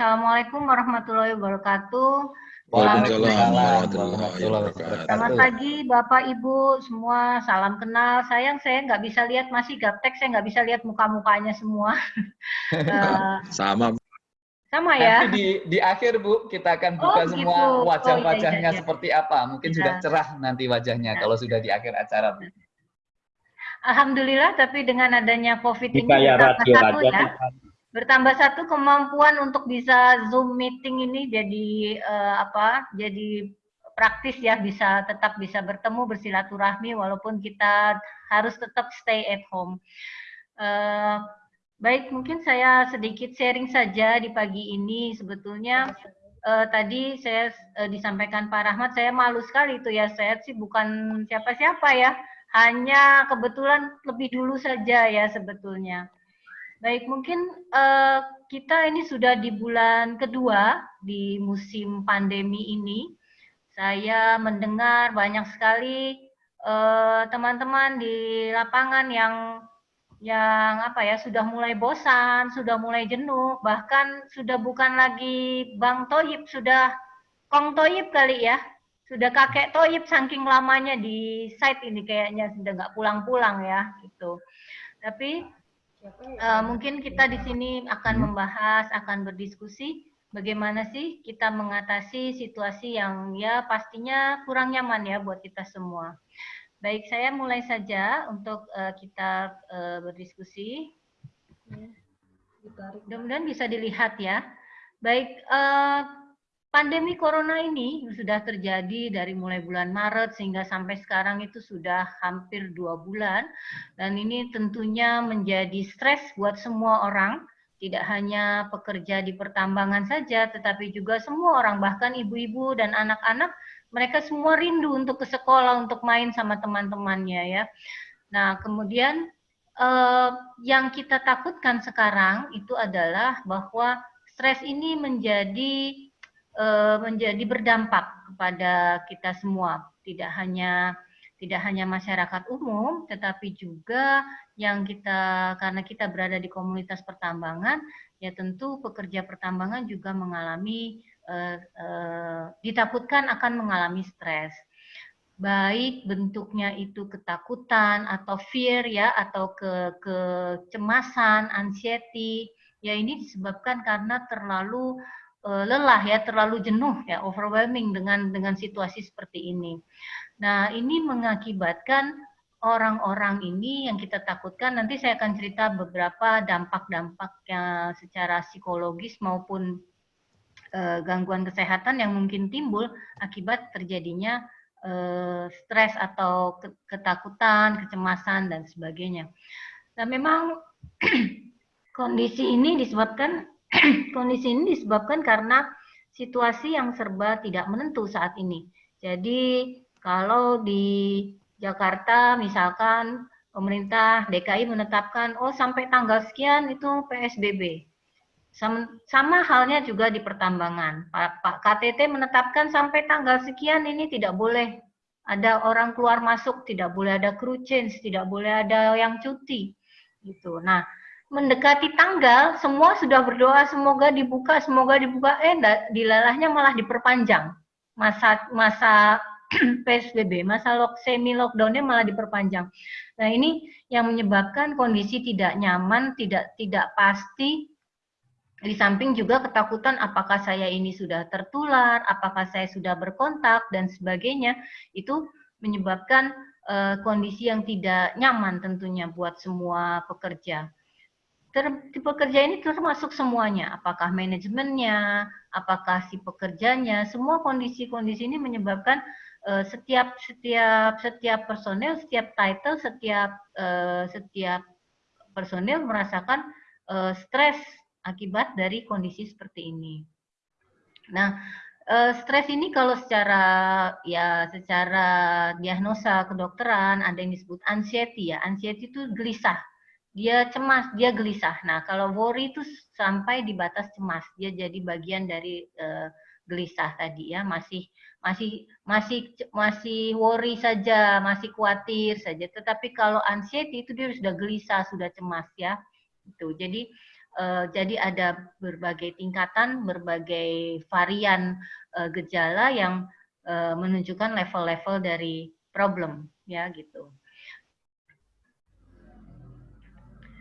Assalamualaikum warahmatullahi wabarakatuh. Waalaikumsalam warahmatullahi wabarakatuh. Selamat pagi Bapak Ibu semua, salam kenal. Sayang saya nggak bisa lihat masih gaptek, saya nggak bisa lihat muka-mukanya semua. uh, Sama. Sama ya. Nanti di, di akhir Bu, kita akan buka oh, semua gitu. wajah-wajahnya oh, iya, iya, seperti apa. Mungkin ya. sudah cerah nanti wajahnya ya. kalau sudah di akhir acara Bu. Alhamdulillah, tapi dengan adanya COVID ini kita satu ya bertambah satu kemampuan untuk bisa zoom meeting ini jadi uh, apa jadi praktis ya bisa tetap bisa bertemu bersilaturahmi walaupun kita harus tetap stay at home. Uh, baik mungkin saya sedikit sharing saja di pagi ini. Sebetulnya uh, tadi saya uh, disampaikan Pak Rahmat saya malu sekali itu ya. Saya sih bukan siapa-siapa ya. Hanya kebetulan lebih dulu saja ya sebetulnya Baik, mungkin uh, kita ini sudah di bulan kedua di musim pandemi ini. Saya mendengar banyak sekali eh, teman-teman uh, di lapangan yang yang apa ya sudah mulai bosan, sudah mulai jenuh, bahkan sudah bukan lagi Bang Toyib, sudah Kong Toyib kali ya, sudah kakek Toyib saking lamanya di site ini kayaknya sudah nggak pulang-pulang ya gitu. Tapi Uh, mungkin kita di sini akan hmm. membahas, akan berdiskusi bagaimana sih kita mengatasi situasi yang ya pastinya kurang nyaman ya buat kita semua. Baik, saya mulai saja untuk uh, kita uh, berdiskusi. Mudah-mudahan bisa dilihat ya. Baik, uh, Pandemi corona ini sudah terjadi dari mulai bulan Maret sehingga sampai sekarang itu sudah hampir dua bulan dan ini tentunya menjadi stres buat semua orang, tidak hanya pekerja di pertambangan saja, tetapi juga semua orang, bahkan ibu-ibu dan anak-anak, mereka semua rindu untuk ke sekolah, untuk main sama teman-temannya ya. Nah kemudian eh, yang kita takutkan sekarang itu adalah bahwa stres ini menjadi menjadi berdampak kepada kita semua, tidak hanya tidak hanya masyarakat umum, tetapi juga yang kita karena kita berada di komunitas pertambangan, ya tentu pekerja pertambangan juga mengalami eh, eh, ditakutkan akan mengalami stres. Baik bentuknya itu ketakutan atau fear ya atau ke kecemasan, anxiety, ya ini disebabkan karena terlalu lelah ya, terlalu jenuh ya, overwhelming dengan dengan situasi seperti ini. Nah, ini mengakibatkan orang-orang ini yang kita takutkan nanti saya akan cerita beberapa dampak-dampak yang secara psikologis maupun uh, gangguan kesehatan yang mungkin timbul akibat terjadinya uh, stres atau ketakutan, kecemasan dan sebagainya. Nah, memang kondisi ini disebabkan kondisi ini disebabkan karena situasi yang serba tidak menentu saat ini. Jadi kalau di Jakarta misalkan pemerintah DKI menetapkan oh sampai tanggal sekian itu PSBB. Sama, sama halnya juga di pertambangan. Pak, Pak KTT menetapkan sampai tanggal sekian ini tidak boleh ada orang keluar masuk, tidak boleh ada crew change, tidak boleh ada yang cuti. Gitu. Nah, mendekati tanggal, semua sudah berdoa semoga dibuka, semoga dibuka, eh dilalahnya malah diperpanjang masa masa PSBB, masa lock, semi lockdownnya malah diperpanjang. Nah ini yang menyebabkan kondisi tidak nyaman, tidak tidak pasti. Di samping juga ketakutan apakah saya ini sudah tertular, apakah saya sudah berkontak dan sebagainya, itu menyebabkan uh, kondisi yang tidak nyaman tentunya buat semua pekerja ter, pekerja ini termasuk semuanya, apakah manajemennya, apakah si pekerjanya, semua kondisi-kondisi ini menyebabkan uh, setiap setiap setiap personel, setiap title, setiap uh, setiap personel merasakan uh, stres akibat dari kondisi seperti ini. Nah, uh, stres ini kalau secara ya secara diagnosa kedokteran ada yang disebut anxiety ya. Anxiety itu gelisah dia cemas, dia gelisah. Nah, kalau worry itu sampai di batas cemas, dia jadi bagian dari uh, gelisah tadi ya, masih masih masih masih worry saja, masih khawatir saja. Tetapi kalau anxiety itu dia sudah gelisah, sudah cemas ya. Itu. Jadi Uh, jadi ada berbagai tingkatan, berbagai varian uh, gejala yang menunjukkan level-level dari problem, ya gitu.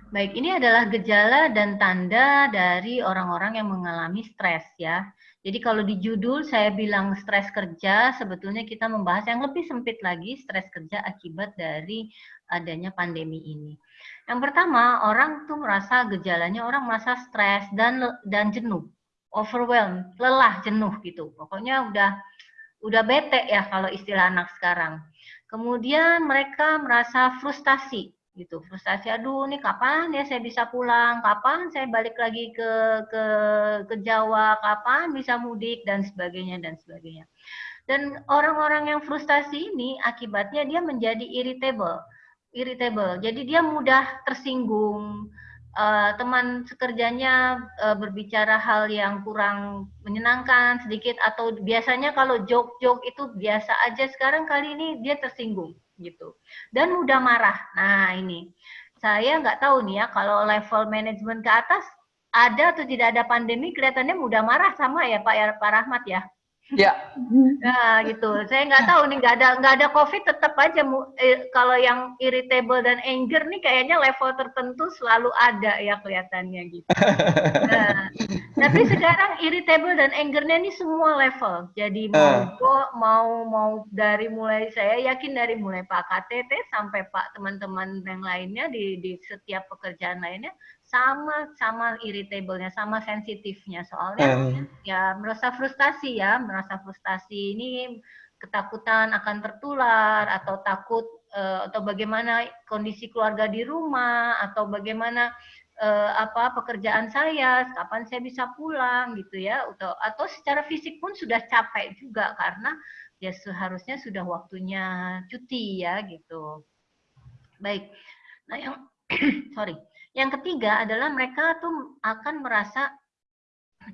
Baik, ini adalah gejala dan tanda dari orang-orang yang mengalami stres ya. Jadi kalau di judul saya bilang stres kerja, sebetulnya kita membahas yang lebih sempit lagi, stres kerja akibat dari adanya pandemi ini. Yang pertama, orang tuh merasa gejalanya orang merasa stres dan dan jenuh, overwhelmed, lelah, jenuh gitu. Pokoknya udah udah bete ya kalau istilah anak sekarang. Kemudian mereka merasa frustasi, gitu. Frustasi aduh nih kapan ya saya bisa pulang? Kapan saya balik lagi ke ke ke Jawa? Kapan bisa mudik? Dan sebagainya dan sebagainya. Dan orang-orang yang frustasi ini akibatnya dia menjadi irritable irritable. Jadi dia mudah tersinggung uh, teman sekerjanya uh, berbicara hal yang kurang menyenangkan sedikit atau biasanya kalau joke-joke itu biasa aja. Sekarang kali ini dia tersinggung gitu. Dan mudah marah. Nah ini. Saya nggak tahu nih ya kalau level manajemen ke atas ada atau tidak ada pandemi kelihatannya mudah marah sama ya Pak ya Pak Rahmat ya Ya. Nah, gitu. Saya nggak tahu nih, nggak ada nggak ada COVID tetap aja eh, kalau yang irritable dan anger nih kayaknya level tertentu selalu ada ya kelihatannya gitu. Nah, tapi sekarang irritable dan angernya ini semua level. Jadi mau uh. mau mau dari mulai saya yakin dari mulai Pak KTT sampai Pak teman-teman yang lainnya di di setiap pekerjaan lainnya sama sama irritable-nya, sama sensitifnya. Soalnya uh. ya merasa frustasi ya, merasa frustasi ini ketakutan akan tertular atau takut uh, atau bagaimana kondisi keluarga di rumah atau bagaimana uh, apa pekerjaan saya, kapan saya bisa pulang gitu ya atau atau secara fisik pun sudah capek juga karena ya seharusnya sudah waktunya cuti ya gitu. Baik. Nah, yang sorry yang ketiga adalah mereka tuh akan merasa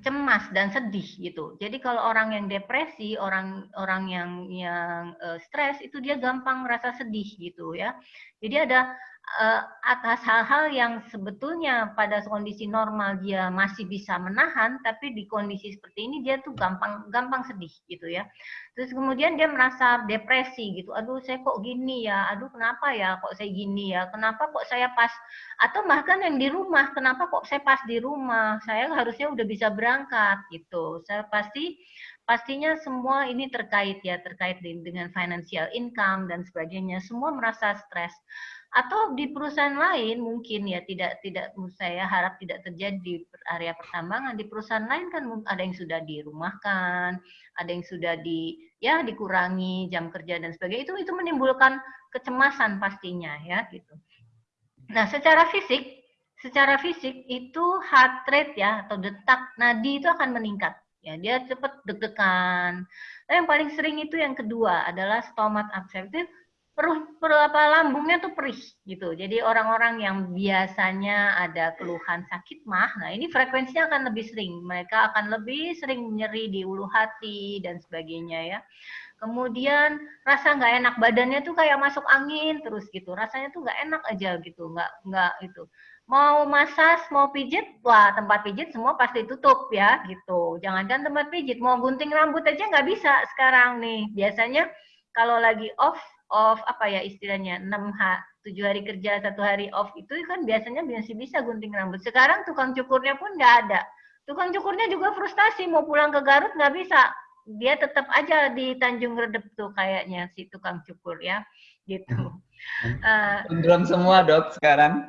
cemas dan sedih gitu. Jadi kalau orang yang depresi, orang orang yang yang uh, stres itu dia gampang merasa sedih gitu ya. Jadi ada uh, atas hal-hal yang sebetulnya pada kondisi normal dia masih bisa menahan, tapi di kondisi seperti ini dia tuh gampang gampang sedih gitu ya. Terus kemudian dia merasa depresi gitu. Aduh saya kok gini ya. Aduh kenapa ya kok saya gini ya. Kenapa kok saya pas atau bahkan yang di rumah, kenapa kok saya pas di rumah? Saya harusnya udah bisa berangkat gitu. Saya pasti pastinya semua ini terkait ya, terkait dengan financial income dan sebagainya. Semua merasa stres atau di perusahaan lain mungkin ya tidak tidak saya harap tidak terjadi di area pertambangan. Di perusahaan lain kan ada yang sudah dirumahkan ada yang sudah di ya dikurangi jam kerja dan sebagainya. Itu itu menimbulkan kecemasan pastinya ya gitu. Nah secara fisik secara fisik itu heart rate ya atau detak nadi itu akan meningkat. Ya dia cepat deg-degan. Nah, yang paling sering itu yang kedua adalah stomach upset perut, perut apa lambungnya tuh perih gitu. Jadi orang-orang yang biasanya ada keluhan sakit mah, nah ini frekuensinya akan lebih sering. Mereka akan lebih sering nyeri di ulu hati dan sebagainya ya. Kemudian rasa nggak enak badannya tuh kayak masuk angin terus gitu. Rasanya tuh nggak enak aja gitu, nggak nggak itu. Mau masas, mau pijit, wah tempat pijit semua pasti tutup ya gitu. Jangan-jangan tempat pijit, mau gunting rambut aja nggak bisa sekarang nih. Biasanya kalau lagi off off apa ya istilahnya 6 h 7 hari kerja satu hari off itu kan biasanya masih bisa gunting rambut. Sekarang tukang cukurnya pun nggak ada. Tukang cukurnya juga frustasi mau pulang ke Garut nggak bisa. Dia tetap aja di Tanjung Redep tuh kayaknya si tukang cukur ya gitu. Uh, semua dok sekarang.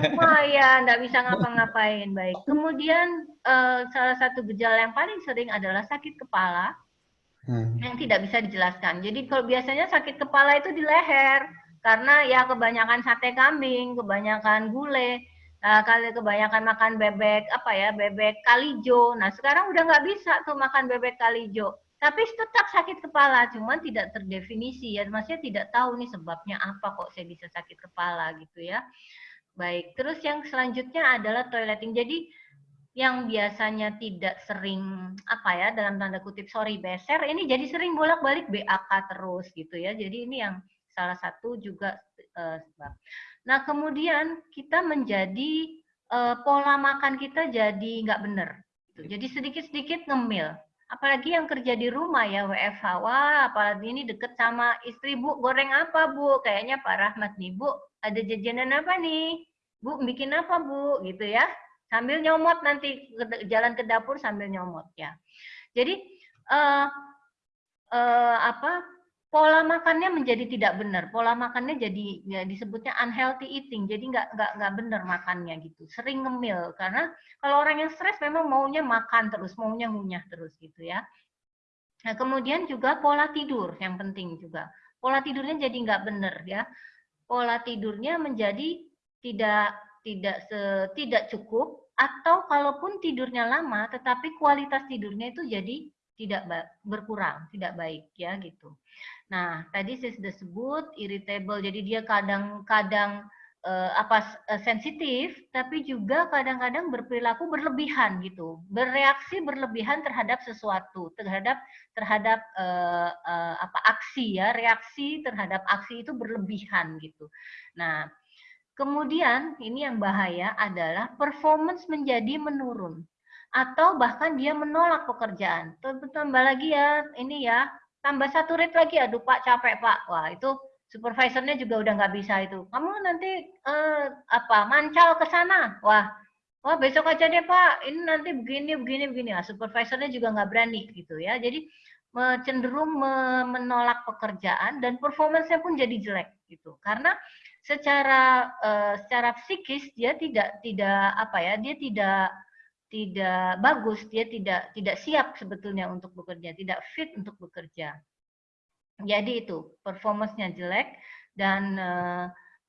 Semua ya nggak bisa ngapa-ngapain. Baik. Kemudian uh, salah satu gejala yang paling sering adalah sakit kepala hmm. yang tidak bisa dijelaskan. Jadi kalau biasanya sakit kepala itu di leher karena ya kebanyakan sate kambing, kebanyakan gulai, uh, kali kebanyakan makan bebek apa ya bebek kalijo. Nah sekarang udah nggak bisa tuh makan bebek kalijo. Tapi tetap sakit kepala, cuman tidak terdefinisi ya, maksudnya tidak tahu nih sebabnya apa kok saya bisa sakit kepala gitu ya. Baik, terus yang selanjutnya adalah toileting. Jadi yang biasanya tidak sering apa ya dalam tanda kutip sorry beser ini jadi sering bolak-balik BAK terus gitu ya. Jadi ini yang salah satu juga uh, sebab. Nah, kemudian kita menjadi uh, pola makan kita jadi nggak benar. Jadi sedikit-sedikit ngemil. Apalagi yang kerja di rumah ya WFH. Wah, apalagi ini deket sama istri Bu. Goreng apa Bu? Kayaknya Pak Rahmat nih Bu. Ada jajanan apa nih? Bu, bikin apa Bu? Gitu ya. Sambil nyomot nanti jalan ke dapur sambil nyomot ya. Jadi uh, uh, apa pola makannya menjadi tidak benar. Pola makannya jadi ya disebutnya unhealthy eating. Jadi nggak nggak nggak benar makannya gitu. Sering ngemil karena kalau orang yang stres memang maunya makan terus, maunya ngunyah terus gitu ya. Nah kemudian juga pola tidur yang penting juga. Pola tidurnya jadi nggak benar ya. Pola tidurnya menjadi tidak tidak se, tidak cukup atau kalaupun tidurnya lama tetapi kualitas tidurnya itu jadi tidak berkurang, tidak baik ya gitu. Nah, tadi saya sudah sebut irritable, jadi dia kadang-kadang uh, apa uh, sensitif, tapi juga kadang-kadang berperilaku berlebihan gitu, bereaksi berlebihan terhadap sesuatu, terhadap terhadap uh, uh, apa aksi ya, reaksi terhadap aksi itu berlebihan gitu. Nah, kemudian ini yang bahaya adalah performance menjadi menurun atau bahkan dia menolak pekerjaan. Tambah lagi ya, ini ya tambah satu rate lagi. Aduh pak capek pak. Wah itu supervisornya juga udah nggak bisa itu. Kamu nanti uh, apa mancal ke sana. Wah wah besok aja deh pak. Ini nanti begini begini begini. Nah, supervisornya juga nggak berani gitu ya. Jadi cenderung menolak pekerjaan dan performance-nya pun jadi jelek gitu. Karena secara uh, secara psikis dia tidak tidak apa ya dia tidak tidak bagus, dia tidak tidak siap sebetulnya untuk bekerja, tidak fit untuk bekerja. Jadi itu performance-nya jelek dan eh,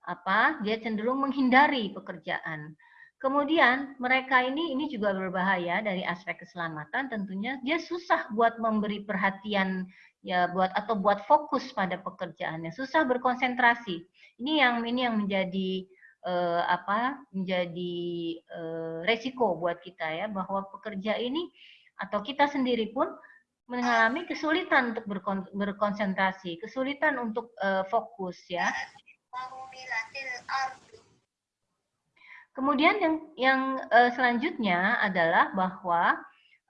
apa? Dia cenderung menghindari pekerjaan. Kemudian mereka ini ini juga berbahaya dari aspek keselamatan tentunya dia susah buat memberi perhatian ya buat atau buat fokus pada pekerjaannya, susah berkonsentrasi. Ini yang ini yang menjadi eh, apa menjadi eh, resiko buat kita ya bahwa pekerja ini atau kita sendiri pun mengalami kesulitan untuk berkon berkonsentrasi, kesulitan untuk eh, fokus ya. Kemudian yang yang eh, selanjutnya adalah bahwa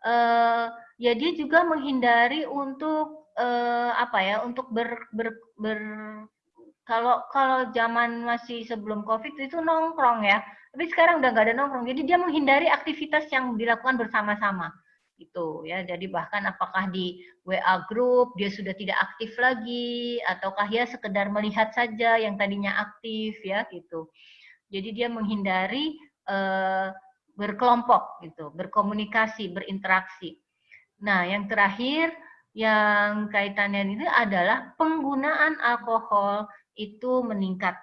eh, ya dia juga menghindari untuk eh, apa ya untuk ber, ber, ber kalau kalau zaman masih sebelum covid itu nongkrong ya. Tapi sekarang udah nggak ada nongkrong. Jadi dia menghindari aktivitas yang dilakukan bersama-sama. Itu ya. Jadi bahkan apakah di WA group dia sudah tidak aktif lagi ataukah ya sekedar melihat saja yang tadinya aktif ya gitu. Jadi dia menghindari eh, berkelompok gitu berkomunikasi berinteraksi. Nah yang terakhir yang kaitannya ini adalah penggunaan alkohol itu meningkat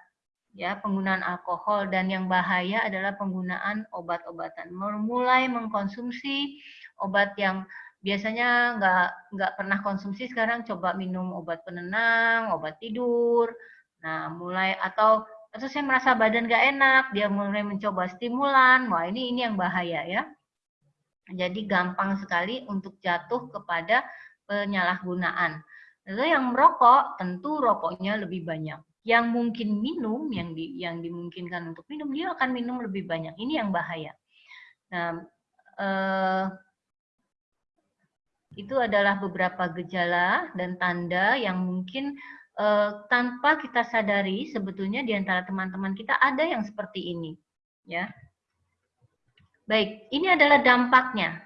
ya penggunaan alkohol. Dan yang bahaya adalah penggunaan obat-obatan. Mulai mengkonsumsi obat yang biasanya nggak nggak pernah konsumsi sekarang coba minum obat penenang obat tidur. Nah mulai atau atau saya merasa badan nggak enak dia mulai mencoba stimulan. Wah ini ini yang bahaya ya. Jadi gampang sekali untuk jatuh kepada penyalahgunaan Lalu yang merokok tentu rokoknya lebih banyak. Yang mungkin minum, yang di, yang dimungkinkan untuk minum, dia akan minum lebih banyak. Ini yang bahaya. Nah, eh, itu adalah beberapa gejala dan tanda yang mungkin eh, tanpa kita sadari sebetulnya di antara teman-teman kita ada yang seperti ini, ya. Baik, ini adalah dampaknya.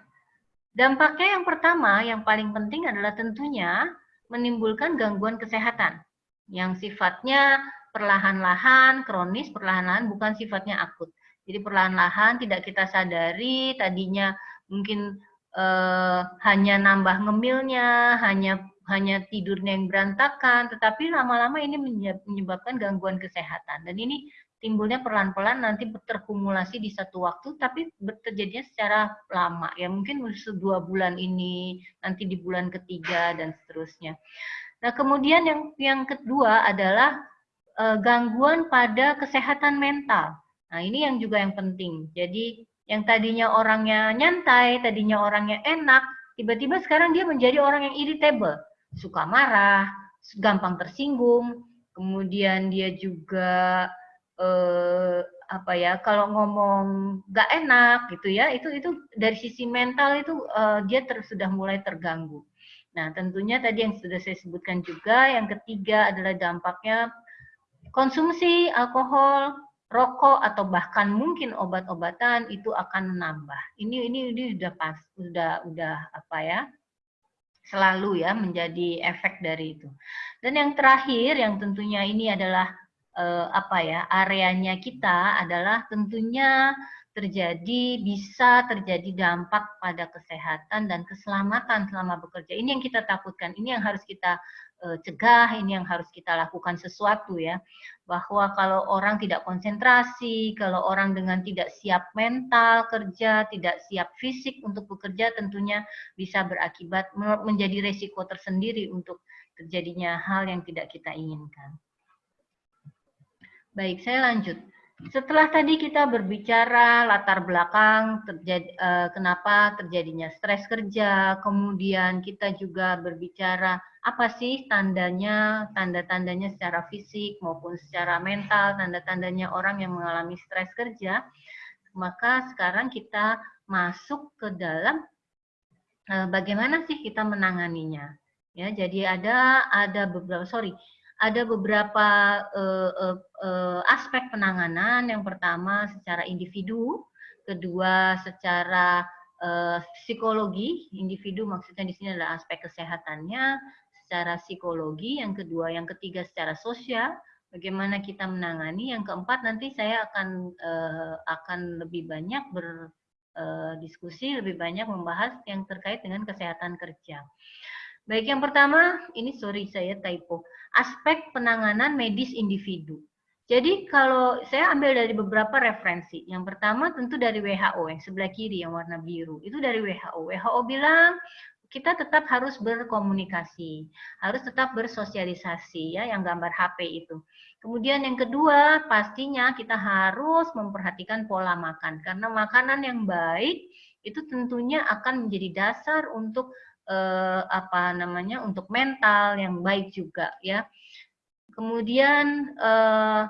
Dampaknya yang pertama, yang paling penting adalah tentunya menimbulkan gangguan kesehatan yang sifatnya perlahan-lahan, kronis, perlahan-lahan, bukan sifatnya akut. Jadi perlahan-lahan tidak kita sadari, tadinya mungkin eh, hanya nambah ngemilnya, hanya hanya tidurnya yang berantakan, tetapi lama-lama ini menyebabkan gangguan kesehatan. Dan ini timbulnya pelan-pelan nanti terkumulasi di satu waktu tapi terjadinya secara lama. Ya mungkin dua bulan ini nanti di bulan ketiga dan seterusnya. Nah kemudian yang yang kedua adalah e, gangguan pada kesehatan mental. Nah ini yang juga yang penting. Jadi yang tadinya orangnya nyantai tadinya orangnya enak tiba-tiba sekarang dia menjadi orang yang irritable. Suka marah gampang tersinggung. Kemudian dia juga eh, apa ya kalau ngomong nggak enak gitu ya itu itu dari sisi mental itu uh, dia ter, sudah mulai terganggu. Nah tentunya tadi yang sudah saya sebutkan juga yang ketiga adalah dampaknya konsumsi alkohol, rokok atau bahkan mungkin obat-obatan itu akan menambah. Ini ini ini sudah pas sudah udah apa ya selalu ya menjadi efek dari itu. Dan yang terakhir yang tentunya ini adalah eh, apa ya areanya kita adalah tentunya terjadi bisa terjadi dampak pada kesehatan dan keselamatan selama bekerja. Ini yang kita takutkan, ini yang harus kita uh, cegah, ini yang harus kita lakukan sesuatu ya. Bahwa kalau orang tidak konsentrasi, kalau orang dengan tidak siap mental kerja, tidak siap fisik untuk bekerja tentunya bisa berakibat menjadi resiko tersendiri untuk terjadinya hal yang tidak kita inginkan. Baik, saya lanjut. Setelah tadi kita berbicara latar belakang terjadi, uh, kenapa terjadinya stres kerja, kemudian kita juga berbicara apa sih tandanya, tanda-tandanya secara fisik maupun secara mental, tanda-tandanya orang yang mengalami stres kerja, maka sekarang kita masuk ke dalam uh, bagaimana sih kita menanganinya. Ya, jadi ada ada beberapa sorry ada beberapa uh, uh, uh, aspek penanganan. Yang pertama secara individu, kedua secara uh, psikologi. Individu maksudnya di sini adalah aspek kesehatannya, secara psikologi, yang kedua, yang ketiga secara sosial, bagaimana kita menangani, yang keempat nanti saya akan uh, akan lebih banyak berdiskusi, lebih banyak membahas yang terkait dengan kesehatan kerja. Baik, yang pertama, ini sorry saya typo, aspek penanganan medis individu. Jadi kalau saya ambil dari beberapa referensi, yang pertama tentu dari WHO yang sebelah kiri yang warna biru, itu dari WHO. WHO bilang kita tetap harus berkomunikasi, harus tetap bersosialisasi ya yang gambar HP itu. Kemudian yang kedua, pastinya kita harus memperhatikan pola makan karena makanan yang baik itu tentunya akan menjadi dasar untuk eh, apa namanya untuk mental yang baik juga ya. Kemudian eh,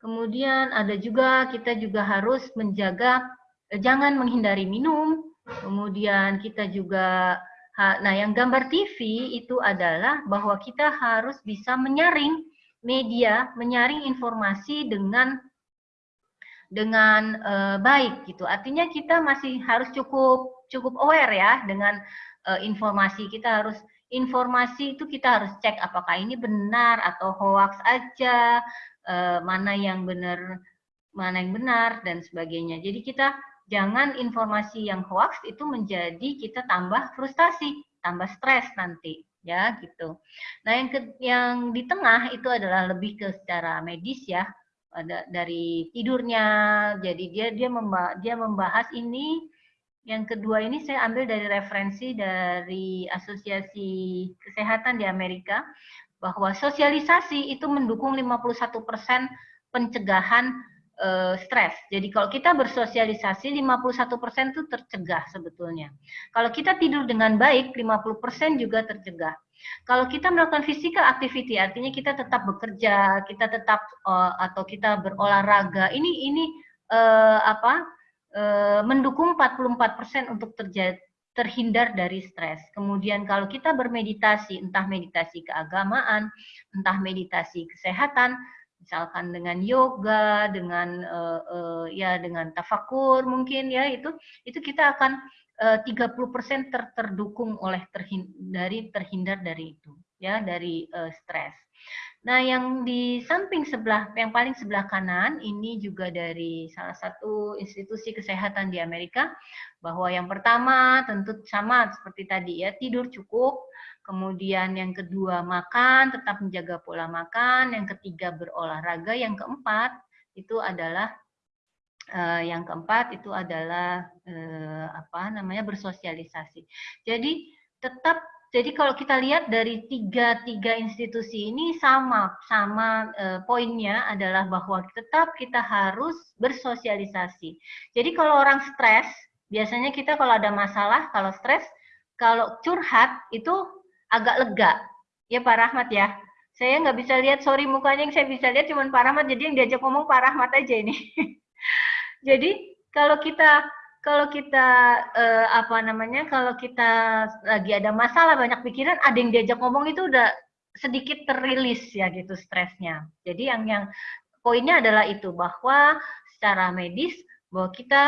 kemudian ada juga kita juga harus menjaga eh, jangan menghindari minum. Kemudian kita juga nah yang gambar TV itu adalah bahwa kita harus bisa menyaring media, menyaring informasi dengan dengan uh, baik gitu. Artinya kita masih harus cukup cukup aware ya dengan uh, informasi kita harus informasi itu kita harus cek apakah ini benar atau hoax aja uh, mana yang benar mana yang benar dan sebagainya. Jadi kita jangan informasi yang hoax itu menjadi kita tambah frustasi tambah stres nanti ya gitu. Nah yang ke, yang di tengah itu adalah lebih ke secara medis ya. Dari tidurnya jadi dia dia dia membahas ini yang kedua ini saya ambil dari referensi dari Asosiasi Kesehatan di Amerika bahwa sosialisasi itu mendukung 51% pencegahan uh, stres. Jadi kalau kita bersosialisasi 51% itu tercegah sebetulnya. Kalau kita tidur dengan baik 50% juga tercegah. Kalau kita melakukan physical activity artinya kita tetap bekerja, kita tetap uh, atau kita berolahraga. Ini ini uh, apa? Eh, mendukung 44% untuk terjadi terhindar dari stres. Kemudian kalau kita bermeditasi, entah meditasi keagamaan, entah meditasi kesehatan, misalkan dengan yoga, dengan uh, uh, ya dengan tafakur mungkin ya itu itu kita akan uh, 30% ter terdukung oleh terhindar dari terhindar dari itu ya dari uh, stres. Nah, yang di samping sebelah, yang paling sebelah kanan, ini juga dari salah satu institusi kesehatan di Amerika, bahwa yang pertama tentu sama seperti tadi ya, tidur cukup, kemudian yang kedua makan, tetap menjaga pola makan, yang ketiga berolahraga, yang keempat itu adalah uh, yang keempat itu adalah uh, apa namanya bersosialisasi. Jadi tetap jadi kalau kita lihat dari tiga tiga institusi ini sama sama e, poinnya adalah bahwa tetap kita harus bersosialisasi. Jadi kalau orang stres, biasanya kita kalau ada masalah, kalau stres, kalau curhat itu agak lega, ya Pak Rahmat ya. saya nggak bisa lihat sorry mukanya yang saya bisa lihat cuma Pak Rahmat jadi yang diajak ngomong Pak Rahmat aja ini jadi kalau kita kalau kita eh, apa namanya kalau kita lagi ada masalah banyak pikiran ada yang diajak ngomong itu udah sedikit terilis ya gitu stresnya. Jadi yang yang poinnya adalah itu bahwa secara medis bahwa kita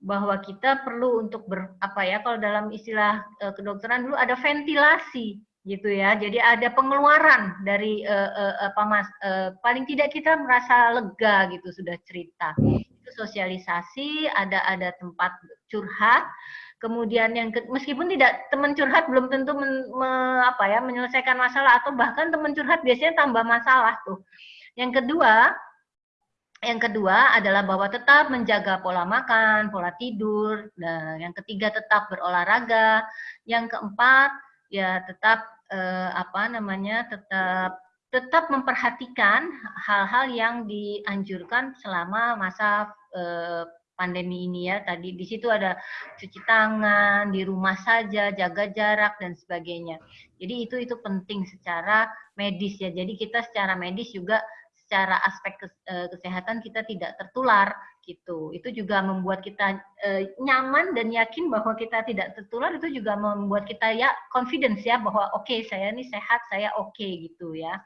bahwa kita perlu untuk ber, apa ya kalau dalam istilah uh, kedokteran dulu ada ventilasi gitu ya. Jadi ada pengeluaran dari uh, uh, apa mas uh, paling tidak kita merasa lega gitu sudah cerita sosialisasi ada ada tempat curhat kemudian yang ke, meskipun tidak teman curhat belum tentu men, me, apa ya menyelesaikan masalah atau bahkan teman curhat biasanya tambah masalah tuh yang kedua yang kedua adalah bahwa tetap menjaga pola makan, pola tidur. Dan yang ketiga tetap berolahraga. Yang keempat ya tetap eh, apa namanya tetap tetap memperhatikan hal-hal yang dianjurkan selama masa eh, pandemi ini ya. Tadi di situ ada cuci tangan, di rumah saja, jaga jarak dan sebagainya. Jadi itu itu penting secara medis ya. Jadi kita secara medis juga secara aspek eh, kesehatan kita tidak tertular gitu. Itu juga membuat kita e, nyaman dan yakin bahwa kita tidak tertular itu juga membuat kita ya confidence ya bahwa oke okay, saya ini sehat, saya oke okay, gitu ya.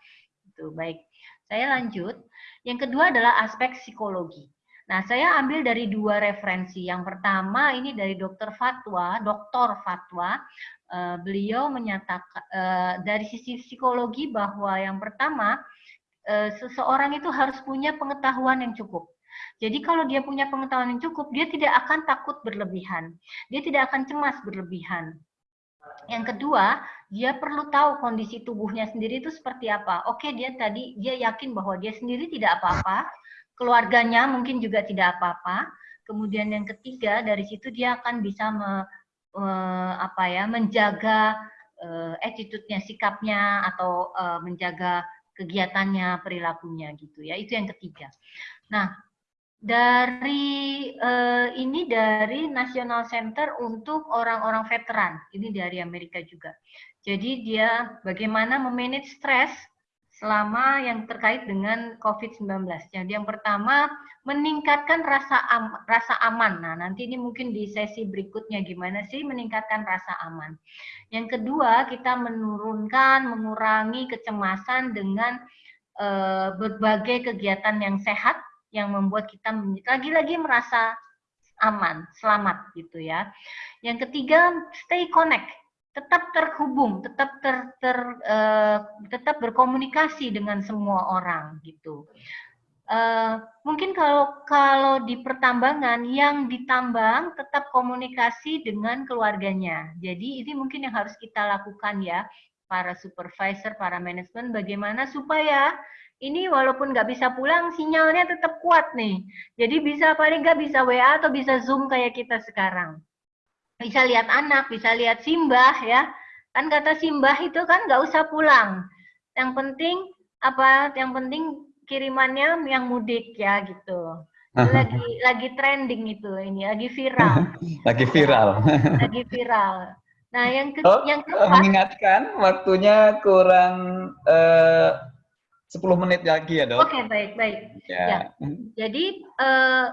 Itu baik. Saya lanjut. Yang kedua adalah aspek psikologi. Nah, saya ambil dari dua referensi. Yang pertama ini dari Dokter Fatwa, Dokter Fatwa. E, beliau menyatakan e, dari sisi psikologi bahwa yang pertama Eh, seseorang itu harus punya pengetahuan yang cukup. Jadi kalau dia punya pengetahuan yang cukup, dia tidak akan takut berlebihan. Dia tidak akan cemas berlebihan. Yang kedua, dia perlu tahu kondisi tubuhnya sendiri itu seperti apa. Oke, dia tadi dia yakin bahwa dia sendiri tidak apa-apa, keluarganya mungkin juga tidak apa-apa. Kemudian yang ketiga, dari situ dia akan bisa me, me, apa ya, menjaga uh, attitude-nya, sikapnya atau uh, menjaga kegiatannya, perilakunya gitu ya. Itu yang ketiga. Nah, dari uh, ini dari National Center untuk orang-orang veteran. Ini dari Amerika juga. Jadi dia bagaimana memanage stres selama yang terkait dengan COVID-19. Jadi yang pertama meningkatkan rasa am, rasa aman. Nah, nanti ini mungkin di sesi berikutnya gimana sih meningkatkan rasa aman. Yang kedua, kita menurunkan, mengurangi kecemasan dengan e, berbagai kegiatan yang sehat yang membuat kita lagi-lagi merasa aman, selamat gitu ya. Yang ketiga, stay connect tetap terhubung, tetap ter, ter uh, tetap berkomunikasi dengan semua orang gitu. Uh, mungkin kalau kalau di pertambangan yang ditambang tetap komunikasi dengan keluarganya. Jadi ini mungkin yang harus kita lakukan ya para supervisor, para manajemen bagaimana supaya ini walaupun nggak bisa pulang sinyalnya tetap kuat nih. Jadi bisa paling nggak bisa WA atau bisa Zoom kayak kita sekarang bisa lihat anak, bisa lihat simbah ya. Kan kata simbah itu kan nggak usah pulang. Yang penting apa? Yang penting kirimannya yang mudik ya gitu. Lagi lagi trending itu ini, lagi viral. lagi viral. lagi viral. Nah, yang ke, oh, yang keempat mengingatkan waktunya kurang eh, 10 menit lagi ya, Dok. Oke, okay, baik, baik. Ya. ya. Jadi eh,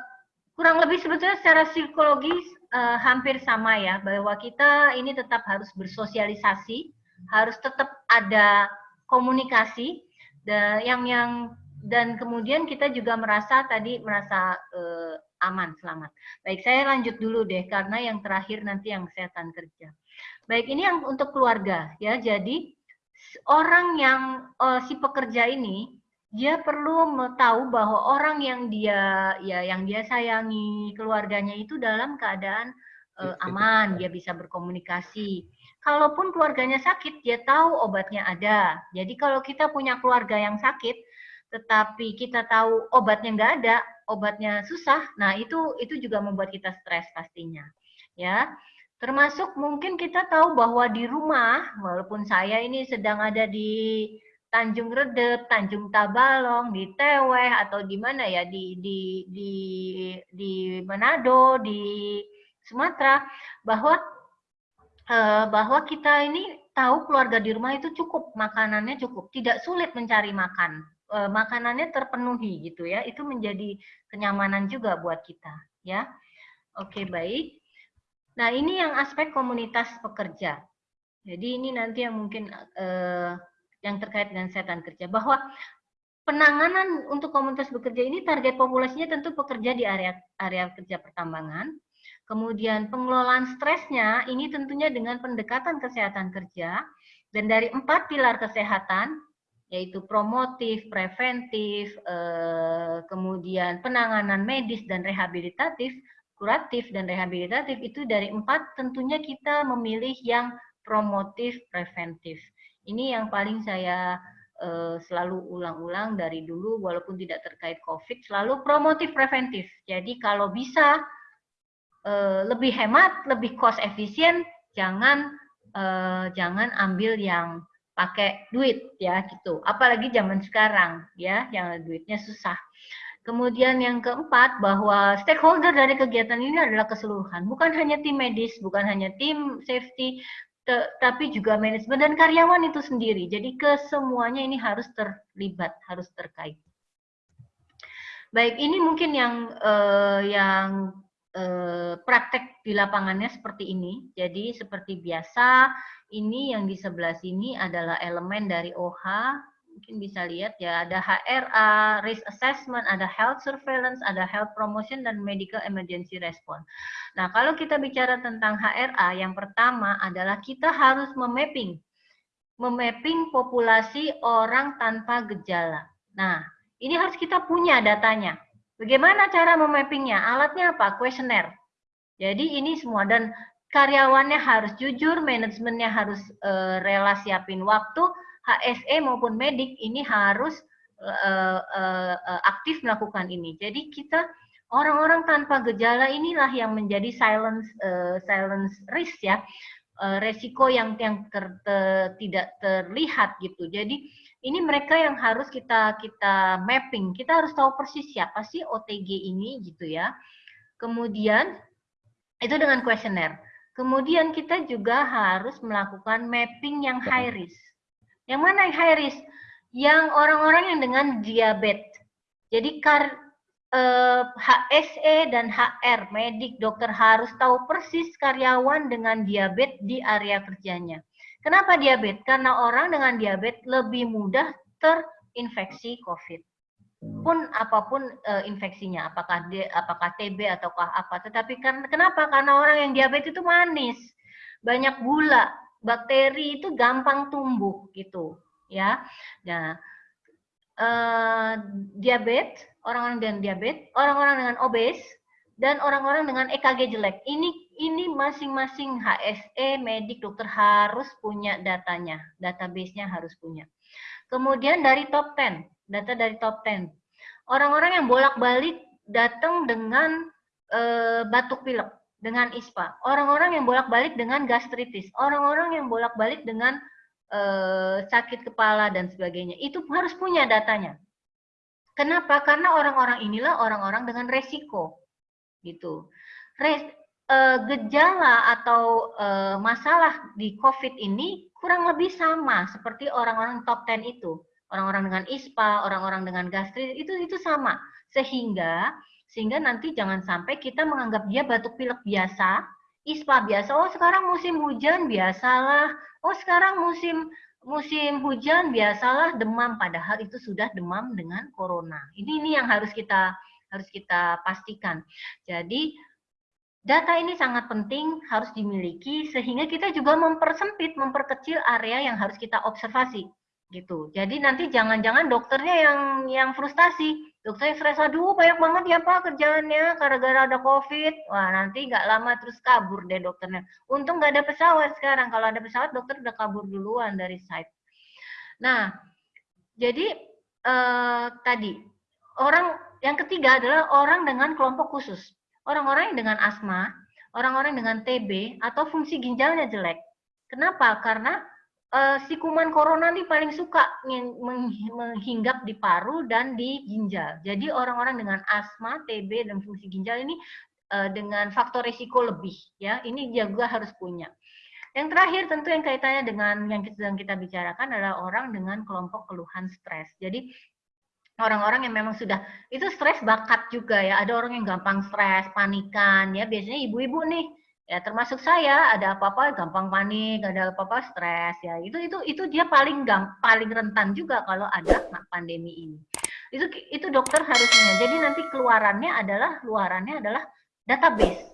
kurang lebih sebetulnya secara psikologis uh, hampir sama ya bahwa kita ini tetap harus bersosialisasi, harus tetap ada komunikasi dan yang yang dan kemudian kita juga merasa tadi merasa uh, aman selamat. Baik, saya lanjut dulu deh karena yang terakhir nanti yang kesehatan kerja. Baik, ini yang untuk keluarga ya. Jadi orang yang uh, si pekerja ini dia perlu tahu bahwa orang yang dia ya yang dia sayangi keluarganya itu dalam keadaan uh, aman dia bisa berkomunikasi. Kalaupun keluarganya sakit dia tahu obatnya ada. Jadi kalau kita punya keluarga yang sakit tetapi kita tahu obatnya nggak ada obatnya susah nah itu itu juga membuat kita stres pastinya ya termasuk mungkin kita tahu bahwa di rumah walaupun saya ini sedang ada di Tanjung Redep, Tanjung Tabalong, di Teweh atau di mana ya di di di di Manado, di Sumatera bahwa eh, bahwa kita ini tahu keluarga di rumah itu cukup makanannya cukup, tidak sulit mencari makan, e, makanannya terpenuhi gitu ya. Itu menjadi kenyamanan juga buat kita ya. Oke baik. Nah ini yang aspek komunitas pekerja. Jadi ini nanti yang mungkin eh, yang terkait dengan setan kerja bahwa penanganan untuk komunitas bekerja ini target populasinya tentu pekerja di area area kerja pertambangan. Kemudian pengelolaan stresnya ini tentunya dengan pendekatan kesehatan kerja dan dari empat pilar kesehatan yaitu promotif, preventif, eh, kemudian penanganan medis dan rehabilitatif, kuratif dan rehabilitatif itu dari empat tentunya kita memilih yang promotif, preventif. Ini yang paling saya uh, selalu ulang-ulang dari dulu, walaupun tidak terkait COVID, selalu promotif, preventif. Jadi kalau bisa uh, lebih hemat, lebih cost efisien, jangan uh, jangan ambil yang pakai duit ya gitu. Apalagi zaman sekarang ya, yang duitnya susah. Kemudian yang keempat bahwa stakeholder dari kegiatan ini adalah keseluruhan, bukan hanya tim medis, bukan hanya tim safety, tapi juga manajemen dan karyawan itu sendiri. Jadi kesemuanya ini harus terlibat, harus terkait. Baik, ini mungkin yang uh, yang uh, praktek di lapangannya seperti ini. Jadi seperti biasa, ini yang di sebelah sini adalah elemen dari OH mungkin bisa lihat ya ada HRA, risk assessment, ada health surveillance, ada health promotion dan medical emergency response. Nah, kalau kita bicara tentang HRA, yang pertama adalah kita harus memapping memapping populasi orang tanpa gejala. Nah, ini harus kita punya datanya. Bagaimana cara memappingnya? Alatnya apa? Kuesioner. Jadi ini semua dan karyawannya harus jujur, manajemennya harus uh, rela siapin waktu, HSE maupun medik ini harus uh, uh, uh, aktif melakukan ini. Jadi kita orang-orang tanpa gejala inilah yang menjadi silence uh, silence risk ya, uh, resiko yang yang ter, ter, tidak terlihat gitu. Jadi ini mereka yang harus kita kita mapping. Kita harus tahu persis siapa sih OTG ini gitu ya. Kemudian itu dengan kuesioner. Kemudian kita juga harus melakukan mapping yang high risk. Yang mana yang high risk? Yang orang-orang yang dengan diabetes. Jadi kar, eh, HSE dan HR, medik, dokter harus tahu persis karyawan dengan diabetes di area kerjanya. Kenapa diabetes? Karena orang dengan diabetes lebih mudah terinfeksi COVID pun apa pun uh, infeksinya, apakah D, apakah TB ataukah apa. Tetapi kan kenapa? Karena orang yang diabetes itu manis, banyak gula, bakteri itu gampang tumbuh gitu ya. Nah, eh, diabetes, orang-orang dengan diabetes, orang-orang dengan obes, dan orang-orang dengan EKG jelek. Ini ini masing-masing HSE, medik, dokter harus punya datanya, database-nya harus punya. Kemudian dari top 10, data dari top 10. Orang-orang yang bolak-balik datang dengan e, batuk pilek dengan ISPA, orang-orang yang bolak-balik dengan gastritis, orang-orang yang bolak-balik dengan uh, sakit kepala dan sebagainya, itu harus punya datanya. Kenapa? Karena orang-orang inilah orang-orang dengan resiko, gitu. Res, uh, gejala atau uh, masalah di COVID ini kurang lebih sama seperti orang-orang top 10 itu, orang-orang dengan ISPA, orang-orang dengan gastritis itu itu sama, sehingga sehingga nanti jangan sampai kita menganggap dia batuk pilek biasa, ISPA biasa. Oh, sekarang musim hujan biasalah. Oh, sekarang musim musim hujan biasalah demam padahal itu sudah demam dengan corona. Ini ini yang harus kita harus kita pastikan. Jadi data ini sangat penting harus dimiliki sehingga kita juga mempersempit, memperkecil area yang harus kita observasi gitu. Jadi nanti jangan-jangan dokternya yang yang frustasi dokternya stres aduh banyak banget ya pak kerjaannya gara-gara ada covid. Wah nanti nggak lama terus kabur deh dokternya. Untung nggak ada pesawat sekarang. Kalau ada pesawat dokter udah kabur duluan dari site. Nah jadi eh, tadi orang yang ketiga adalah orang dengan kelompok khusus. Orang-orang yang dengan asma orang-orang dengan TB atau fungsi ginjalnya jelek. Kenapa? Karena uh, si kuman corona ini paling suka menghinggap di paru dan di ginjal. Jadi orang-orang dengan asma, TB dan fungsi ginjal ini uh, dengan faktor risiko lebih ya. Ini juga harus punya. Yang terakhir tentu yang kaitannya dengan yang sedang kita bicarakan adalah orang dengan kelompok keluhan stres. Jadi orang-orang yang memang sudah itu stres bakat juga ya. Ada orang yang gampang stres, panikan ya. Biasanya ibu-ibu nih ya termasuk saya ada apa-apa gampang panik, ada apa-apa stres ya. Itu itu itu dia paling gam, paling rentan juga kalau ada pandemi ini. Itu itu dokter harusnya. Jadi nanti keluarannya adalah luarannya adalah database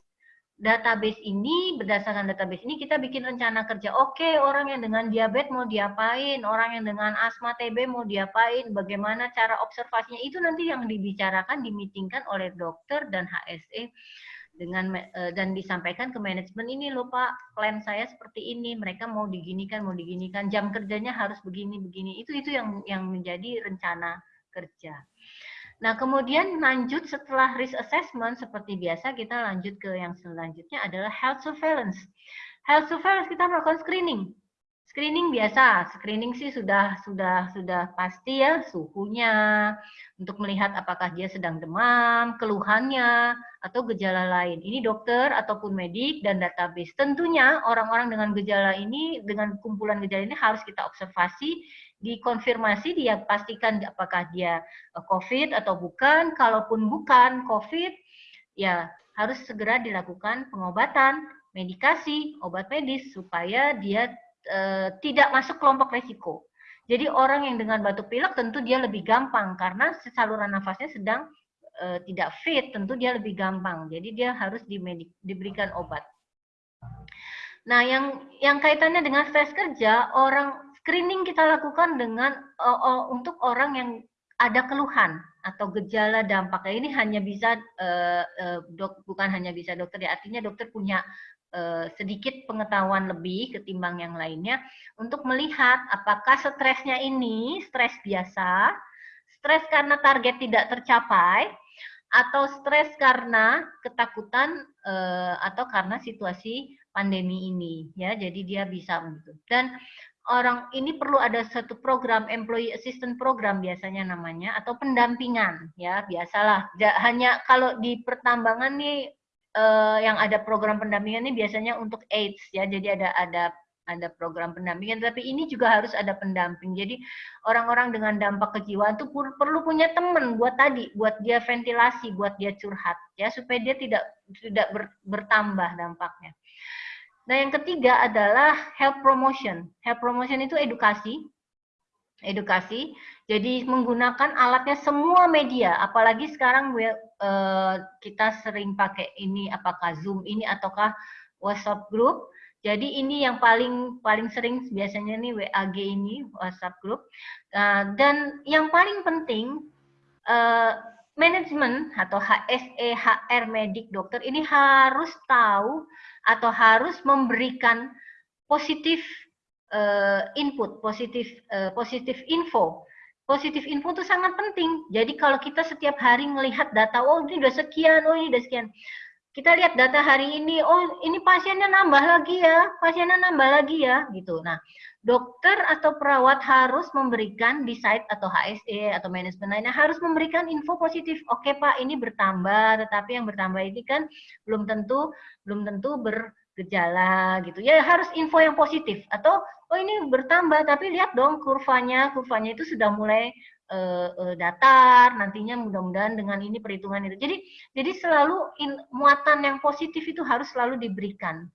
database ini berdasarkan database ini kita bikin rencana kerja. Oke, orang yang dengan diabetes mau diapain, orang yang dengan asma TB mau diapain, bagaimana cara observasinya itu nanti yang dibicarakan, dimitingkan oleh dokter dan HSE dengan eh, dan disampaikan ke manajemen ini loh Pak, plan saya seperti ini, mereka mau diginikan, mau diginikan, jam kerjanya harus begini begini. Itu itu yang yang menjadi rencana kerja. Nah, kemudian lanjut setelah risk assessment, seperti biasa kita lanjut ke yang selanjutnya adalah health surveillance. Health surveillance kita melakukan screening. Screening biasa, screening sih sudah sudah sudah pasti ya suhunya untuk melihat apakah dia sedang demam, keluhannya atau gejala lain. Ini dokter ataupun medik dan database. Tentunya orang-orang dengan gejala ini dengan kumpulan gejala ini harus kita observasi dikonfirmasi dia pastikan apakah dia eh, COVID atau bukan. Kalaupun bukan COVID, ya harus segera dilakukan pengobatan, medikasi, obat medis supaya dia e, tidak masuk kelompok resiko. Jadi orang yang dengan batuk pilek tentu dia lebih gampang karena saluran nafasnya sedang e, tidak fit, tentu dia lebih gampang. Jadi dia harus dimedik, diberikan obat. Nah, yang yang kaitannya dengan stres kerja, orang screening kita lakukan dengan uh, uh, untuk orang yang ada keluhan atau gejala dampaknya ini hanya bisa uh, dok bukan hanya bisa dokter ya artinya dokter punya sedikit pengetahuan lebih ketimbang yang lainnya untuk melihat apakah stresnya ini stres biasa, stres karena target tidak tercapai atau stres karena ketakutan uh, atau karena situasi pandemi ini ya. Jadi dia bisa begitu. Dan orang ini perlu ada satu program employee assistant program biasanya namanya atau pendampingan ya. Biasalah. Hanya kalau di pertambangan nih eh, yang ada program pendampingan ini biasanya untuk AIDS ya jadi ada ada ada program pendampingan tapi ini juga harus ada pendamping jadi orang-orang dengan dampak kejiwaan itu perlu punya teman buat tadi buat dia ventilasi buat dia curhat ya supaya dia tidak tidak ber, bertambah dampaknya Nah, yang ketiga adalah health promotion. Health promotion itu edukasi. Edukasi. Jadi menggunakan alatnya semua media, apalagi sekarang uh, kita sering pakai ini apakah Zoom ini ataukah WhatsApp group. Jadi ini yang paling paling sering biasanya nih WAG ini WhatsApp group. Uh, dan yang paling penting uh, manajemen atau HSE, HR, medik, dokter ini harus tahu atau harus memberikan positif uh, input, positif positif info. Positif info itu sangat penting. Jadi kalau kita setiap hari melihat data, oh ini udah sekian, oh ini udah sekian. Kita lihat data hari ini, oh ini pasiennya nambah lagi ya, pasiennya nambah lagi ya, gitu. Nah, dokter atau perawat harus memberikan di site atau HSE atau manajemen lainnya harus memberikan info positif. Oke Pak, ini bertambah, tetapi yang bertambah ini kan belum tentu belum tentu bergejala gitu. Ya harus info yang positif atau oh ini bertambah tapi lihat dong kurvanya, kurvanya itu sudah mulai uh, uh, datar, nantinya mudah-mudahan dengan ini perhitungan itu. Jadi jadi selalu in, muatan yang positif itu harus selalu diberikan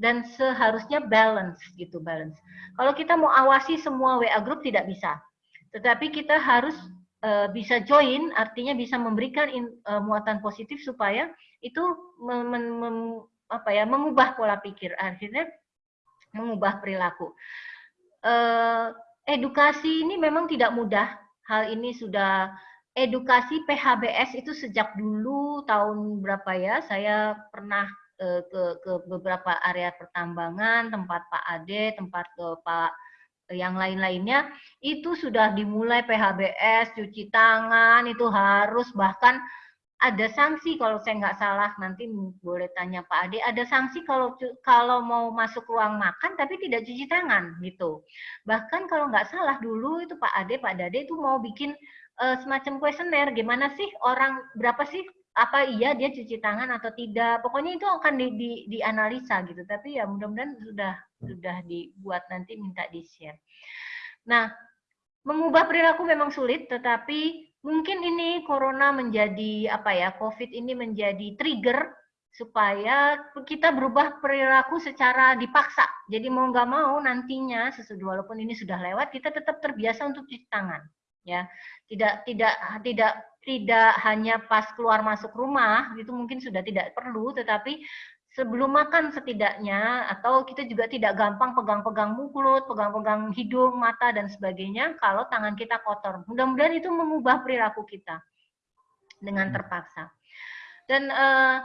dan seharusnya balance gitu balance. Kalau kita mau awasi semua WA group tidak bisa, tetapi kita harus uh, bisa join, artinya bisa memberikan in, muatan positif supaya itu mem, mem, apa ya mengubah pola pikir, akhirnya mengubah perilaku. Uh, edukasi ini memang tidak mudah. Hal ini sudah edukasi PHBS itu sejak dulu tahun berapa ya? Saya pernah Eh, ke ke beberapa area pertambangan, tempat Pak Ade, tempat ke Pak yang lain-lainnya itu sudah dimulai PHBS, cuci tangan itu harus bahkan ada sanksi kalau saya nggak salah nanti boleh tanya Pak Ade ada sanksi kalau kalau mau masuk ruang makan tapi tidak cuci tangan gitu bahkan kalau nggak salah dulu itu Pak Ade Pak Dade itu mau bikin uh, semacam kuesioner gimana sih orang berapa sih apa iya dia cuci tangan atau tidak. Pokoknya itu akan di, di, dianalisa gitu. Tapi ya mudah-mudahan sudah sudah dibuat nanti minta di-share. Nah, mengubah perilaku memang sulit, tetapi mungkin ini corona menjadi apa ya, COVID ini menjadi trigger supaya kita berubah perilaku secara dipaksa. Jadi mau nggak mau nantinya sesudah walaupun ini sudah lewat, kita tetap terbiasa untuk cuci tangan. Ya, tidak tidak tidak tidak hanya pas keluar masuk rumah itu mungkin sudah tidak perlu, tetapi sebelum makan setidaknya atau kita juga tidak gampang pegang-pegang mulut, pegang-pegang hidung, mata dan sebagainya kalau tangan kita kotor. Mudah-mudahan itu mengubah perilaku kita dengan hmm. terpaksa. Dan eh,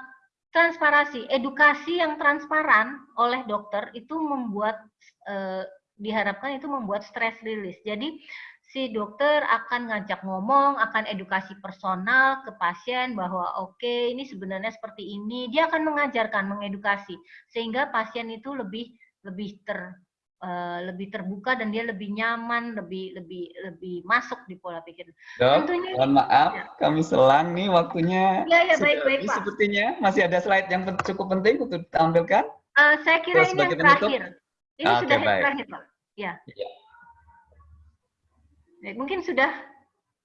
transparasi, edukasi yang transparan oleh dokter itu membuat eh, diharapkan itu membuat stress release. Jadi si dokter akan ngajak ngomong, akan edukasi personal ke pasien bahwa oke okay, ini sebenarnya seperti ini. Dia akan mengajarkan, mengedukasi sehingga pasien itu lebih lebih ter uh, lebih terbuka dan dia lebih nyaman, lebih lebih lebih masuk di pola pikir. Dok, Tentunya, mohon maaf, ya. kami selang nih waktunya. Ya, ya, baik, baik, Pak. Sepertinya masih ada slide yang cukup penting untuk ditampilkan. Uh, saya kira Terus ini yang terakhir. Ini ah, sudah okay, yang terakhir, Pak. Ya. ya. Baik, mungkin sudah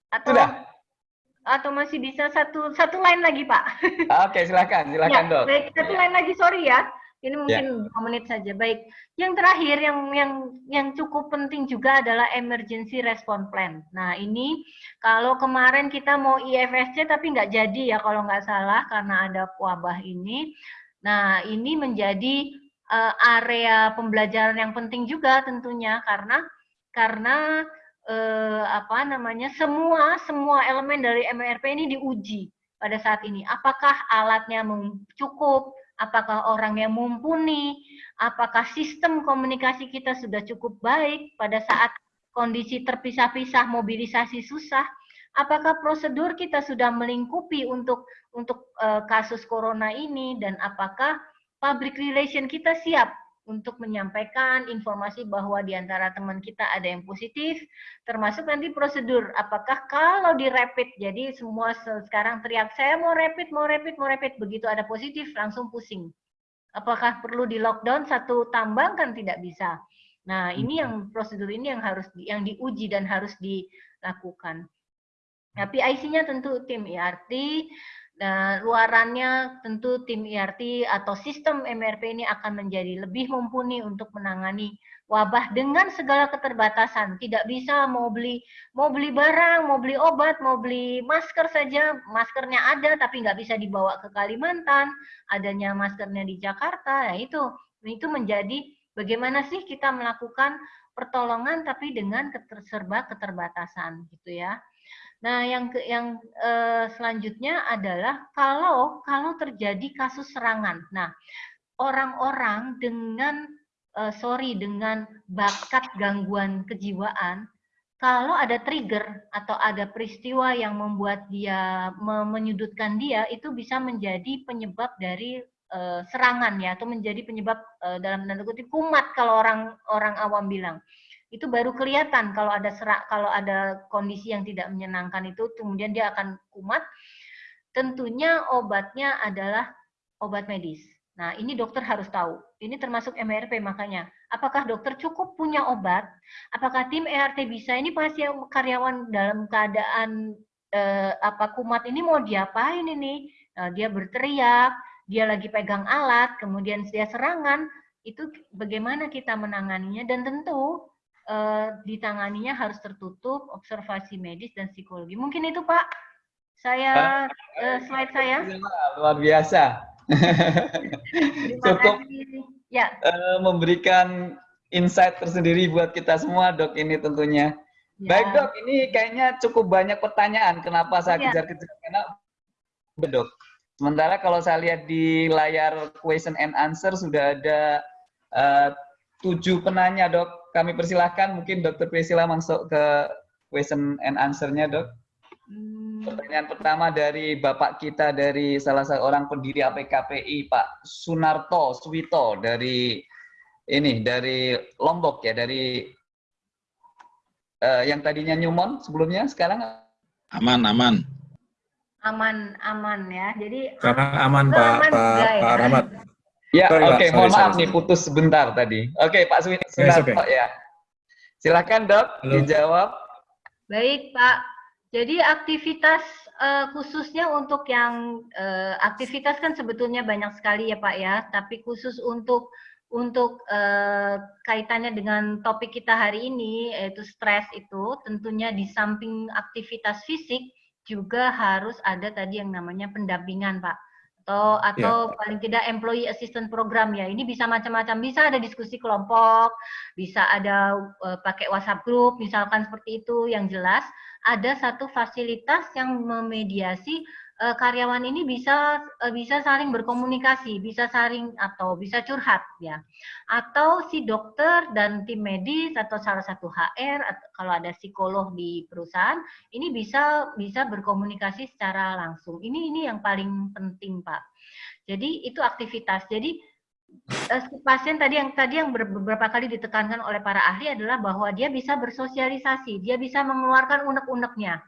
atau sudah. atau masih bisa satu satu lain lagi Pak. Oke silakan silakan ya, dok. Baik satu ya. lain lagi sorry ya. Ini mungkin ya. menit saja. Baik. Yang terakhir yang yang yang cukup penting juga adalah emergency response plan. Nah ini kalau kemarin kita mau IFSC tapi nggak jadi ya kalau nggak salah karena ada wabah ini. Nah ini menjadi uh, area pembelajaran yang penting juga tentunya karena karena eh, apa namanya semua semua elemen dari MRP ini diuji pada saat ini. Apakah alatnya cukup? Apakah orang yang mumpuni? Apakah sistem komunikasi kita sudah cukup baik pada saat kondisi terpisah-pisah, mobilisasi susah? Apakah prosedur kita sudah melingkupi untuk untuk uh, kasus corona ini dan apakah public relation kita siap untuk menyampaikan informasi bahwa di antara teman kita ada yang positif, termasuk nanti prosedur. Apakah kalau di rapid, jadi semua sekarang teriak, saya mau rapid, mau rapid, mau rapid, begitu ada positif langsung pusing. Apakah perlu di lockdown satu tambang kan tidak bisa. Nah ini yang prosedur ini yang harus di, yang diuji dan harus dilakukan. Nah, PIC-nya tentu tim IRT, e Nah, luarannya tentu tim IRT atau sistem MRP ini akan menjadi lebih mumpuni untuk menangani wabah dengan segala keterbatasan. Tidak bisa mau beli mau beli barang, mau beli obat, mau beli masker saja, maskernya ada tapi nggak bisa dibawa ke Kalimantan, adanya maskernya di Jakarta, ya itu itu menjadi bagaimana sih kita melakukan pertolongan tapi dengan keterserba keterbatasan gitu ya. Nah, yang ke, yang uh, selanjutnya adalah kalau kalau terjadi kasus serangan. Nah, orang-orang dengan uh, sorry dengan bakat gangguan kejiwaan, kalau ada trigger atau ada peristiwa yang membuat dia menyudutkan dia, itu bisa menjadi penyebab dari uh, serangan ya, atau menjadi penyebab dalam tanda kutip kumat kalau orang orang awam bilang itu baru kelihatan kalau ada serak kalau ada kondisi yang tidak menyenangkan itu kemudian dia akan kumat. Tentunya obatnya adalah obat medis. Nah ini dokter harus tahu. Ini termasuk MRP makanya. Apakah dokter cukup punya obat? Apakah tim ERT bisa? Ini pasien karyawan dalam keadaan eh, apa kumat ini mau diapain ini? Nah, dia berteriak dia lagi pegang alat kemudian dia serangan. Itu bagaimana kita menanganinya? Dan tentu uh, ditanganinya harus tertutup, observasi medis dan psikologi. Mungkin itu Pak, saya uh, slide saya. Luar biasa. Cukup ya. uh, memberikan insight tersendiri buat kita semua dok ini tentunya. Ya. Baik dok, ini kayaknya cukup banyak pertanyaan. Kenapa saya ya. kejar-kejar? Karena dok. Sementara kalau saya lihat di layar question and answer sudah ada uh, tujuh penanya dok kami persilahkan mungkin Dokter Priscila masuk ke question and answer-nya, Dok. Hmm. Pertanyaan pertama dari Bapak kita dari salah seorang pendiri APKPI, Pak Sunarto Suwito dari ini dari Lombok ya, dari uh, yang tadinya Newmont sebelumnya sekarang aman aman. aman aman ya. Jadi sekarang aman Pak aman Pak, ya? Pak Rahmat. Ya, oke, okay, mohon maaf sorry. nih putus sebentar tadi. Oke, okay, Pak Sunarto yes, okay. ya. Silakan Dok, Halo. dijawab. Baik, Pak. Jadi aktivitas uh, khususnya untuk yang uh, aktivitas kan sebetulnya banyak sekali ya Pak ya, tapi khusus untuk untuk uh, kaitannya dengan topik kita hari ini yaitu stres itu tentunya di samping aktivitas fisik juga harus ada tadi yang namanya pendampingan Pak atau atau yeah. paling tidak employee assistant program ya. Ini bisa macam-macam. Bisa ada diskusi kelompok bisa ada uh, pakai WhatsApp group misalkan seperti itu yang jelas. Ada satu fasilitas yang memediasi uh, karyawan ini bisa uh, bisa saling berkomunikasi, bisa saling atau bisa curhat ya. Atau si dokter dan tim medis atau salah satu HR atau kalau ada psikolog di perusahaan ini bisa bisa berkomunikasi secara langsung. Ini ini yang paling penting, Pak. Jadi itu aktivitas. Jadi uh, pasien tadi yang tadi yang beberapa kali ditekankan oleh para ahli adalah bahwa dia bisa bersosialisasi, dia bisa mengeluarkan unek-uneknya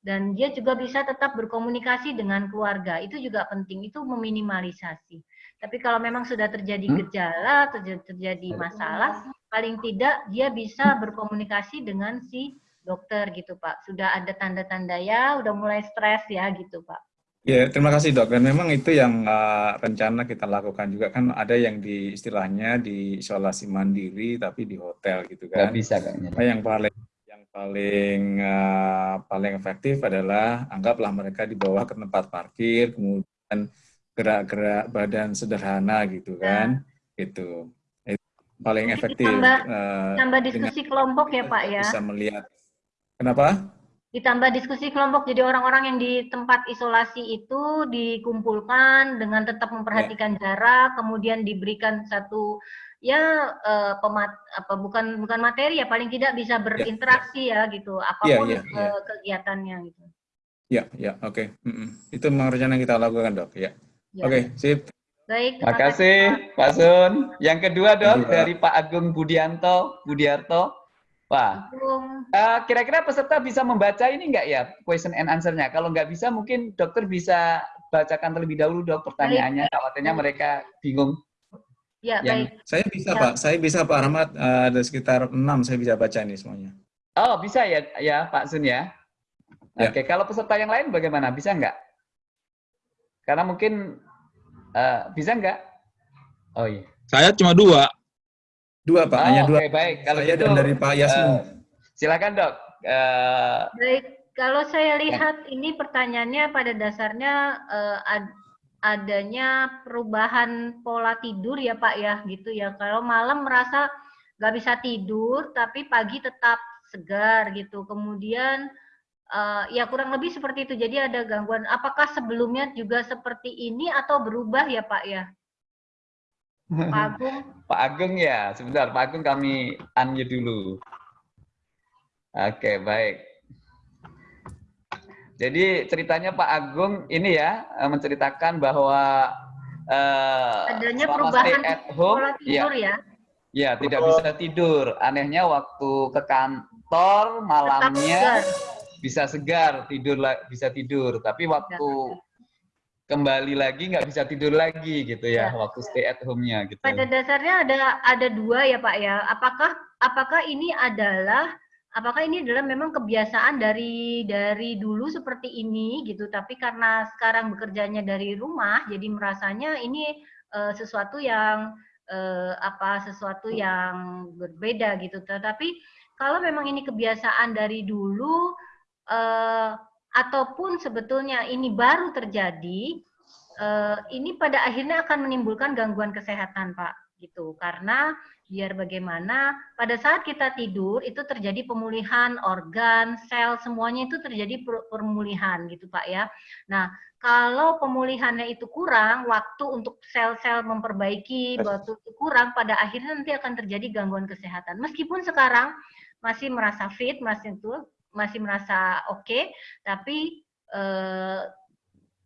dan dia juga bisa tetap berkomunikasi dengan keluarga. Itu juga penting, itu meminimalisasi. Tapi kalau memang sudah terjadi hmm? gejala, terjadi, terjadi masalah, paling tidak dia bisa berkomunikasi dengan si dokter gitu Pak. Sudah ada tanda-tanda ya, udah mulai stres ya gitu Pak. Ya, terima kasih dok. Dan memang itu yang uh, rencana kita lakukan juga kan ada yang di istilahnya di isolasi mandiri tapi di hotel gitu kan. Gak bisa kayaknya. Yang paling paling uh, paling efektif adalah anggaplah mereka dibawa ke tempat parkir kemudian gerak-gerak badan sederhana gitu ya. kan ya. itu itu paling efektif ditambah, uh, tambah diskusi kelompok ya pak ya bisa melihat kenapa ditambah diskusi kelompok jadi orang-orang yang di tempat isolasi itu dikumpulkan dengan tetap memperhatikan ya. jarak kemudian diberikan satu ya uh, pemat apa bukan bukan materi ya paling tidak bisa ya. berinteraksi ya, ya gitu apa pun ya, ya, ya. Uh, kegiatannya gitu. Ya, ya, oke. Okay. Mm -mm. Itu memang rencana yang kita lakukan, Dok. Ya. ya. Oke, okay, sip. Baik, terima kasih Pak Sun. Yang kedua, Dok, dari Pak Agung Budianto, Budiarto. Wah, uh, kira-kira peserta bisa membaca ini enggak ya, question and answer-nya? Kalau nggak bisa, mungkin dokter bisa bacakan terlebih dahulu, dok, pertanyaannya. Khawatirnya mereka bingung. Ya, yang baik. Saya bisa, ya. Pak. Saya bisa, Pak Rahmat. Uh, ada sekitar enam saya bisa baca ini semuanya. Oh, bisa ya, ya Pak Sun ya? ya. Oke, kalau peserta yang lain bagaimana? Bisa nggak? Karena mungkin, uh, bisa nggak? Oh iya. Saya cuma dua. Dua, Pak. Oh, Hanya dua. Oke, baik. Kalau saya gitu, dan dari Pak Yasmin. Uh, silakan, dok. Uh, baik. Kalau saya lihat ya. ini pertanyaannya pada dasarnya uh, ad, adanya perubahan pola tidur ya Pak ya gitu ya. Kalau malam merasa nggak bisa tidur tapi pagi tetap segar gitu. Kemudian uh, ya kurang lebih seperti itu. Jadi ada gangguan. Apakah sebelumnya juga seperti ini atau berubah ya Pak ya? Pak Agung. Pak Agung ya, sebentar Pak Agung kami unmute dulu. Oke, baik. Jadi ceritanya Pak Agung ini ya eh, menceritakan bahwa uh, adanya perubahan at home, pola tidur ya. Ya, ya tidak bisa tidur. Anehnya waktu ke kantor malamnya segar. bisa segar, tidur bisa tidur. Tapi waktu ya. kembali lagi nggak bisa tidur lagi gitu ya, ya. waktu stay at home-nya gitu. Pada dasarnya ada ada dua ya Pak ya. Apakah apakah ini adalah apakah ini adalah memang kebiasaan dari dari dulu seperti ini gitu? Tapi karena sekarang bekerjanya dari rumah jadi merasanya ini uh, sesuatu yang uh, apa sesuatu yang berbeda gitu. Tetapi kalau memang ini kebiasaan dari dulu uh, ataupun sebetulnya ini baru terjadi uh, ini pada akhirnya akan menimbulkan gangguan kesehatan Pak gitu. Karena biar bagaimana pada saat kita tidur itu terjadi pemulihan organ, sel semuanya itu terjadi pemulihan gitu Pak ya. Nah, kalau pemulihannya itu kurang, waktu untuk sel-sel memperbaiki waktu itu kurang, pada akhirnya nanti akan terjadi gangguan kesehatan. Meskipun sekarang masih merasa fit, masih itu masih merasa oke, okay, tapi eh,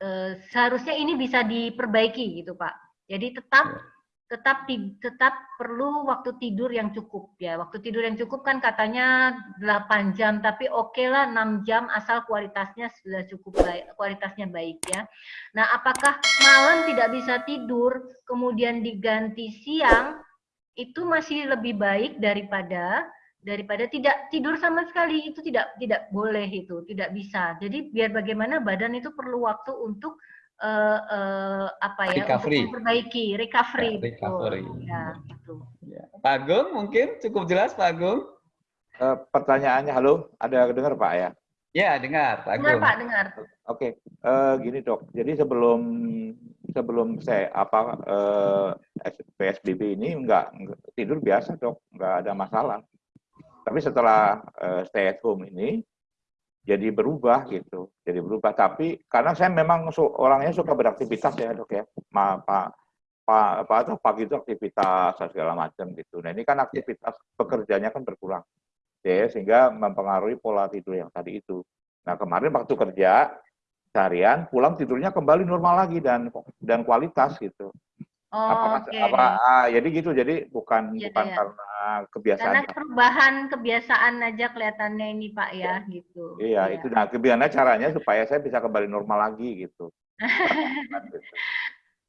eh, seharusnya ini bisa diperbaiki gitu Pak. Jadi tetap tetap tetap perlu waktu tidur yang cukup ya. Waktu tidur yang cukup kan katanya 8 jam, tapi oke okay lah 6 jam asal kualitasnya sudah cukup baik, kualitasnya baik ya. Nah, apakah malam tidak bisa tidur kemudian diganti siang itu masih lebih baik daripada daripada tidak tidur sama sekali itu tidak tidak boleh itu, tidak bisa. Jadi biar bagaimana badan itu perlu waktu untuk uh, uh, apa ya recovery. untuk memperbaiki recovery, ya, recovery. Ya, gitu. Ya. Pak Agung mungkin cukup jelas Pak Agung. Uh, pertanyaannya halo, ada dengar Pak ya? Ya dengar Pak Agung. Dengar Pak dengar. Oke, okay. uh, gini dok. Jadi sebelum sebelum saya apa uh, PSBB ini enggak, enggak tidur biasa dok, enggak ada masalah. Tapi setelah uh, stay at home ini jadi berubah gitu, jadi berubah. Tapi karena saya memang su orangnya suka beraktivitas ya dok ya, Ma, pak pak apa atau pagi itu aktivitas segala macam gitu. Nah ini kan aktivitas pekerjaannya kan berkurang, ya sehingga mempengaruhi pola tidur yang tadi itu. Nah kemarin waktu kerja seharian pulang tidurnya kembali normal lagi dan dan kualitas gitu. Oh, apa, okay. apa ah, jadi gitu jadi bukan ya, bukan ya. karena kebiasaan karena perubahan kebiasaan aja kelihatannya ini pak ya, ya. gitu iya ya. itu nah kebiasaan caranya supaya saya bisa kembali normal lagi gitu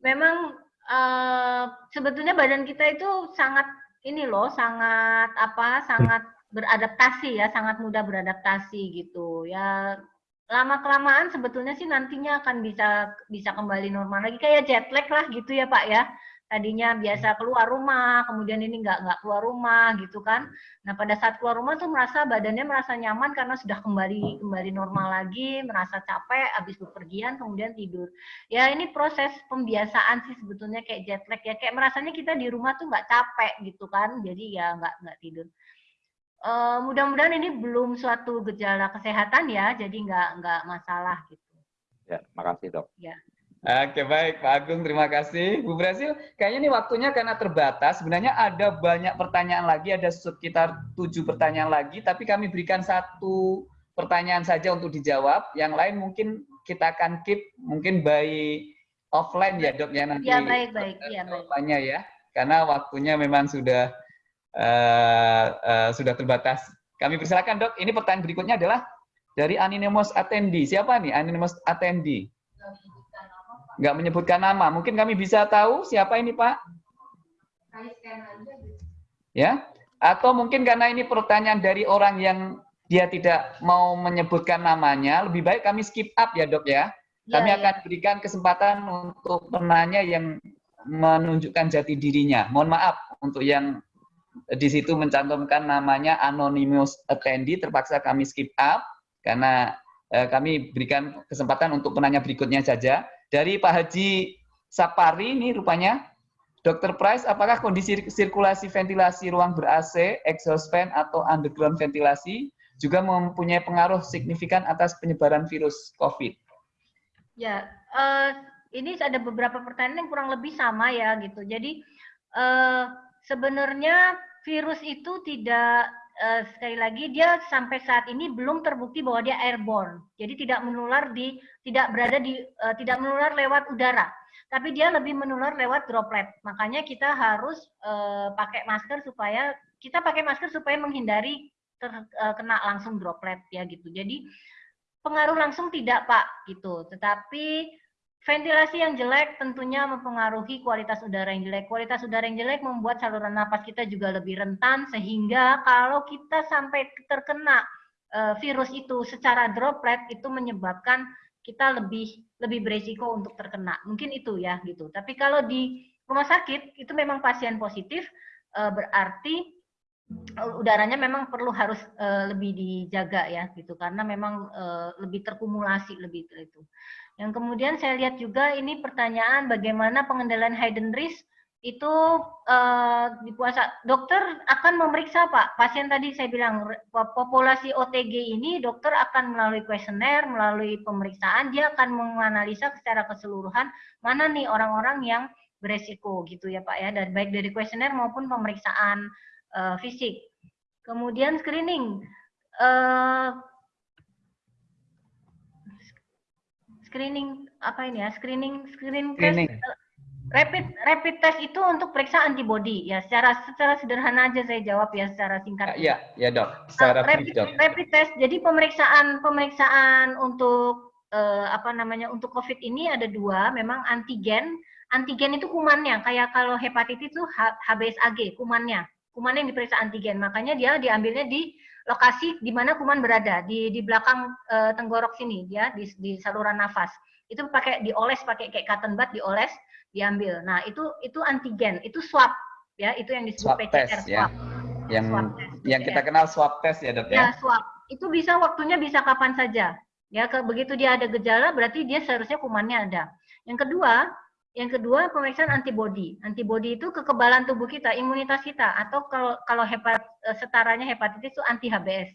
memang uh, sebetulnya badan kita itu sangat ini loh sangat apa sangat beradaptasi ya sangat mudah beradaptasi gitu ya lama kelamaan sebetulnya sih nantinya akan bisa bisa kembali normal lagi. Kayak jet lag lah gitu ya Pak ya. Tadinya biasa keluar rumah kemudian ini nggak nggak keluar rumah gitu kan. Nah pada saat keluar rumah tuh merasa badannya merasa nyaman karena sudah kembali kembali normal lagi merasa capek habis bepergian kemudian tidur. Ya ini proses pembiasaan sih sebetulnya kayak jet lag ya. Kayak merasanya kita di rumah tuh nggak capek gitu kan jadi ya nggak nggak tidur uh, mudah-mudahan ini belum suatu gejala kesehatan ya, jadi nggak nggak masalah gitu. Ya, makasih dok. Ya. Oke baik Pak Agung, terima kasih. Bu Brasil, kayaknya ini waktunya karena terbatas. Sebenarnya ada banyak pertanyaan lagi, ada sekitar tujuh pertanyaan lagi, tapi kami berikan satu pertanyaan saja untuk dijawab. Yang lain mungkin kita akan keep mungkin by offline ya dok ya nanti. Ya baik baik. Ya baik. ya, karena waktunya memang sudah uh, uh, sudah terbatas. Kami persilakan dok. Ini pertanyaan berikutnya adalah dari anonymous attendee. Siapa nih anonymous attendee? Nggak menyebutkan nama. Mungkin kami bisa tahu siapa ini Pak? Ya? Atau mungkin karena ini pertanyaan dari orang yang dia tidak mau menyebutkan namanya, lebih baik kami skip up ya dok ya. Kami ya, akan ya. berikan kesempatan untuk penanya yang menunjukkan jati dirinya. Mohon maaf untuk yang di situ mencantumkan namanya anonymous attendee terpaksa kami skip up karena eh, kami berikan kesempatan untuk penanya berikutnya saja dari Pak Haji Sapari ini rupanya Dr. Price apakah kondisi sirkulasi ventilasi ruang ber-AC exhaust fan atau underground ventilasi juga mempunyai pengaruh signifikan atas penyebaran virus COVID ya uh, ini ada beberapa pertanyaan yang kurang lebih sama ya gitu jadi uh, sebenarnya virus itu tidak uh, sekali lagi dia sampai saat ini belum terbukti bahwa dia airborne. Jadi tidak menular di tidak berada di uh, tidak menular lewat udara, tapi dia lebih menular lewat droplet. Makanya kita harus uh, pakai masker supaya kita pakai masker supaya menghindari terkena langsung droplet ya gitu. Jadi pengaruh langsung tidak Pak gitu, tetapi Ventilasi yang jelek tentunya mempengaruhi kualitas udara yang jelek. Kualitas udara yang jelek membuat saluran napas kita juga lebih rentan sehingga kalau kita sampai terkena uh, virus itu secara droplet itu menyebabkan kita lebih lebih beresiko untuk terkena. Mungkin itu ya gitu. Tapi kalau di rumah sakit itu memang pasien positif uh, berarti udaranya memang perlu harus uh, lebih dijaga ya gitu karena memang lebih terkumulasi lebih itu. Yang kemudian saya lihat juga ini pertanyaan bagaimana pengendalian hidden risk itu uh, di puasa dokter akan memeriksa Pak. Pasien tadi saya bilang populasi OTG ini dokter akan melalui kuesioner melalui pemeriksaan dia akan menganalisa secara keseluruhan mana nih orang-orang yang beresiko gitu ya Pak ya. Dan baik dari kuesioner maupun pemeriksaan uh, fisik. Kemudian screening uh, screening apa ini ya screening screening, screening. test rapid rapid test itu untuk periksa antibody ya secara secara sederhana aja saya jawab ya secara singkat. Ya, ya dok. Secara uh, rapid, dok. rapid test jadi pemeriksaan pemeriksaan untuk uh, apa namanya untuk COVID ini ada dua, memang antigen. Antigen itu kumannya, kayak kalau hepatitis itu HBsAg kumannya, kumannya yang diperiksa antigen. Makanya dia diambilnya di lokasi di mana kuman berada, di di belakang uh, tenggorok sini, ya di, di saluran nafas. Itu pakai dioles pakai kayak cotton bud dioles, diambil. Nah itu itu antigen, itu swab, ya itu yang disebut swab PCR test, swab. Ya. Yang swab test, yang kita kenal swab test ya dok ya. Ya swab, itu bisa waktunya bisa kapan saja Ya, ke, begitu dia ada gejala berarti dia seharusnya kumannya ada. Yang kedua, yang kedua pemeriksaan antibodi. Antibodi itu kekebalan tubuh kita, imunitas kita atau kalau kalau hepat eh, setaranya hepatitis itu anti HBs.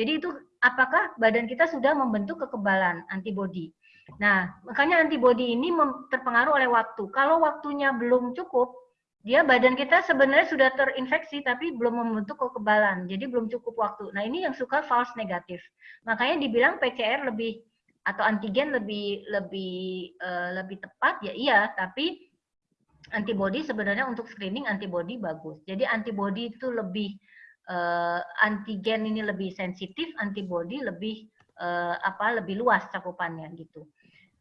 Jadi itu apakah badan kita sudah membentuk kekebalan antibodi. Nah, makanya antibodi ini terpengaruh oleh waktu. Kalau waktunya belum cukup, dia badan kita sebenarnya sudah terinfeksi tapi belum membentuk kekebalan, jadi belum cukup waktu. Nah ini yang suka false negatif. Makanya dibilang PCR lebih atau antigen lebih lebih uh, lebih tepat ya iya, tapi antibody sebenarnya untuk screening antibody bagus. Jadi antibody itu lebih uh, antigen ini lebih sensitif, antibody lebih uh, apa lebih luas cakupannya gitu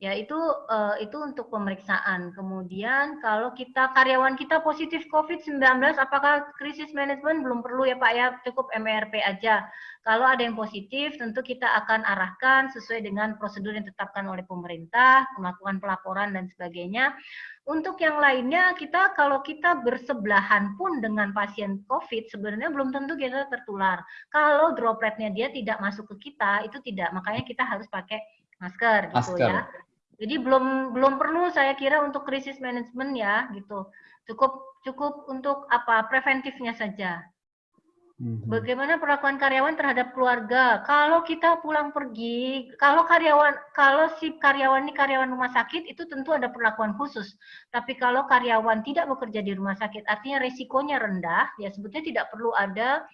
ya itu uh, itu untuk pemeriksaan. Kemudian kalau kita karyawan kita positif COVID-19, apakah krisis manajemen belum perlu ya Pak ya, cukup MRP aja. Kalau ada yang positif, tentu kita akan arahkan sesuai dengan prosedur yang ditetapkan oleh pemerintah, melakukan pelaporan dan sebagainya. Untuk yang lainnya, kita kalau kita bersebelahan pun dengan pasien COVID, sebenarnya belum tentu kita tertular. Kalau dropletnya dia tidak masuk ke kita, itu tidak. Makanya kita harus pakai masker, gitu masker. ya. Jadi belum belum perlu saya kira untuk krisis manajemen ya gitu. Cukup cukup untuk apa preventifnya saja. Mhm. Bagaimana perlakuan karyawan terhadap keluarga? Kalau kita pulang pergi, kalau karyawan kalau si karyawan ini karyawan rumah sakit itu tentu ada perlakuan khusus. Tapi kalau karyawan tidak bekerja di rumah sakit, artinya resikonya rendah, ya sebetulnya tidak perlu ada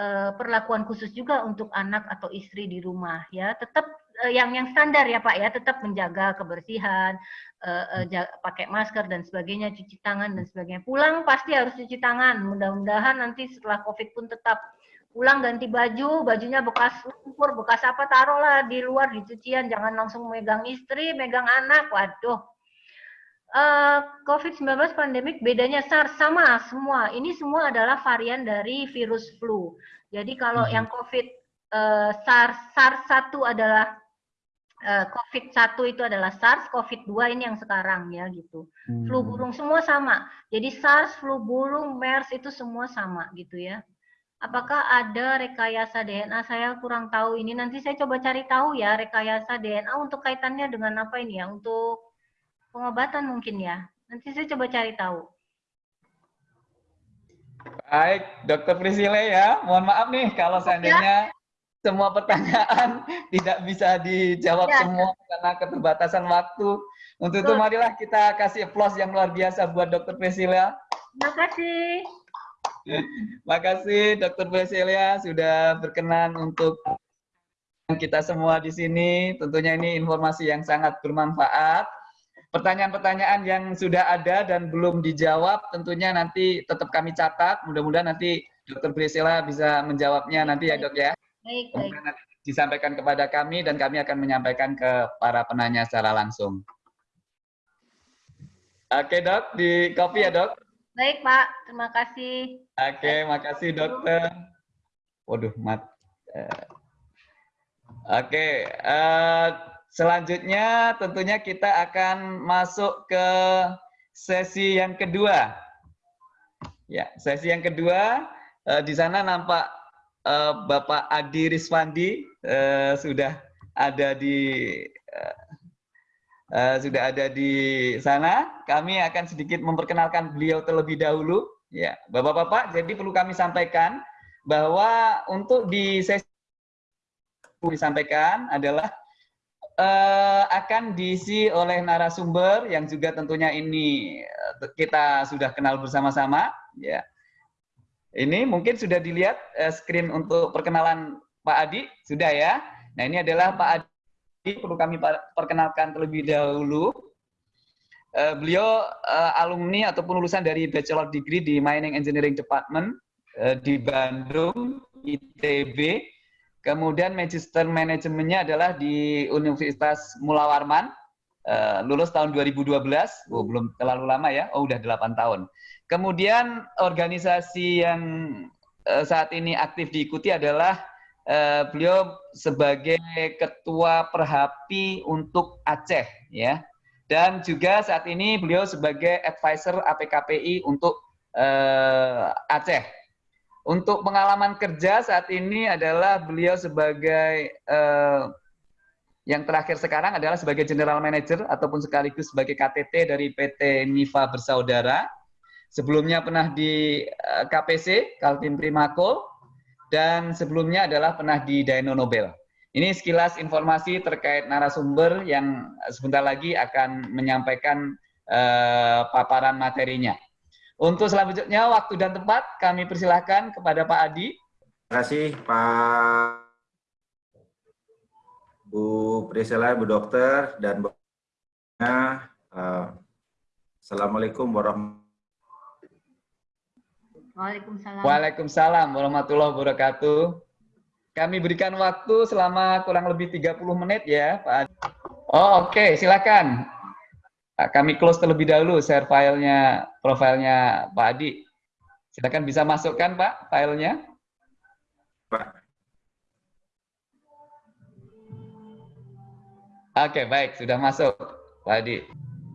uh, perlakuan khusus juga untuk anak atau istri di rumah ya. Tetap yang yang standar ya Pak ya, tetap menjaga kebersihan, uh, uh, pakai masker dan sebagainya, cuci tangan dan sebagainya. Pulang pasti harus cuci tangan. Mudah-mudahan nanti setelah COVID pun tetap pulang ganti baju, bajunya bekas lumpur, bekas apa taruhlah di luar di cucian, jangan langsung megang istri, megang anak. Waduh. Uh, COVID-19 pandemik bedanya SARS sama semua. Ini semua adalah varian dari virus flu. Jadi kalau hmm. yang COVID uh, SARS SARS 1 adalah COVID-1 itu adalah SARS, COVID-2 ini yang sekarang ya gitu. Hmm. Flu burung semua sama. Jadi SARS, flu burung, MERS itu semua sama gitu ya. Apakah ada rekayasa DNA? Saya kurang tahu ini. Nanti saya coba cari tahu ya rekayasa DNA untuk kaitannya dengan apa ini ya? Untuk pengobatan mungkin ya. Nanti saya coba cari tahu. Baik, Dokter Priscilla ya. Mohon maaf nih kalau seandainya semua pertanyaan tidak bisa dijawab ya. semua karena keterbatasan waktu. Untuk itu marilah kita kasih applause yang luar biasa buat Dr. Priscilla. Terima kasih. Terima kasih Dr. Priscilla sudah berkenan untuk kita semua di sini. Tentunya ini informasi yang sangat bermanfaat. Pertanyaan-pertanyaan yang sudah ada dan belum dijawab tentunya nanti tetap kami catat. Mudah-mudahan nanti Dr. Priscilla bisa menjawabnya nanti ya dok ya. Baik, baik. Disampaikan kepada kami dan kami akan menyampaikan ke para penanya secara langsung. Oke dok, di copy ya dok. Baik Pak, terima kasih. Oke, makasih dokter. Waduh, mat. Eh, oke, uh, selanjutnya tentunya kita akan masuk ke sesi yang kedua. Ya, sesi yang kedua uh, di sana nampak uh, Bapak Adi Riswandi uh, sudah ada di uh, uh, sudah ada di sana. Kami akan sedikit memperkenalkan beliau terlebih dahulu. Ya, Bapak-bapak, jadi perlu kami sampaikan bahwa untuk di sesi disampaikan adalah uh, akan diisi oleh narasumber yang juga tentunya ini kita sudah kenal bersama-sama ya ini mungkin sudah dilihat uh, screen untuk perkenalan Pak Adi, sudah ya. Nah ini adalah Pak Adi, perlu kami perkenalkan terlebih dahulu. Uh, beliau uh, alumni ataupun lulusan dari bachelor degree di Mining Engineering Department di Bandung, ITB. Kemudian magister manajemennya adalah di Universitas Mula Warman, uh, lulus tahun 2012. Oh, belum terlalu lama ya, oh udah 8 tahun. Kemudian organisasi yang uh, saat ini aktif diikuti adalah uh, beliau sebagai ketua Perhapi untuk Aceh ya. Dan juga saat ini beliau sebagai advisor APKPI untuk uh, Aceh. Untuk pengalaman kerja saat ini adalah beliau sebagai uh, yang terakhir sekarang adalah sebagai general manager ataupun sekaligus sebagai KTT dari PT Niva Bersaudara Sebelumnya pernah di eh, KPC, Kaltim Primako, dan sebelumnya adalah pernah di Dino Nobel. Ini sekilas informasi terkait narasumber yang sebentar lagi akan menyampaikan uh, paparan materinya. Untuk selanjutnya, waktu dan tempat kami persilahkan kepada Pak Adi. Terima kasih Pak Bu Priscilla, Bu Dokter, dan Bu uh, Assalamualaikum warahmatullahi Waalaikumsalam. Waalaikumsalam warahmatullahi wabarakatuh. Kami berikan waktu selama kurang lebih 30 menit ya, Pak. Oh, oke, okay. silakan. Kami close terlebih dahulu share filenya, profilnya Pak Adi. Silakan bisa masukkan, Pak, filenya. Pak. Oke, okay, baik, sudah masuk, Pak Adi.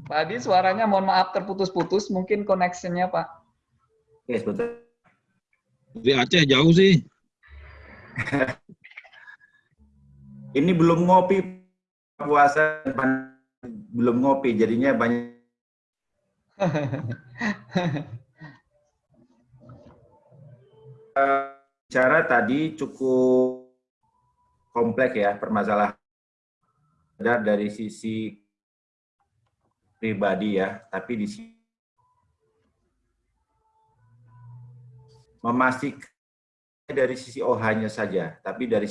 Pak Adi, suaranya mohon maaf terputus-putus, mungkin connection-nya, Pak. Oke, sebentar. Di Aceh jauh sih. Ini belum ngopi puasa belum ngopi jadinya banyak cara tadi cukup kompleks ya permasalahan dari sisi pribadi ya tapi di sini memastikan dari sisi OH-nya saja, tapi dari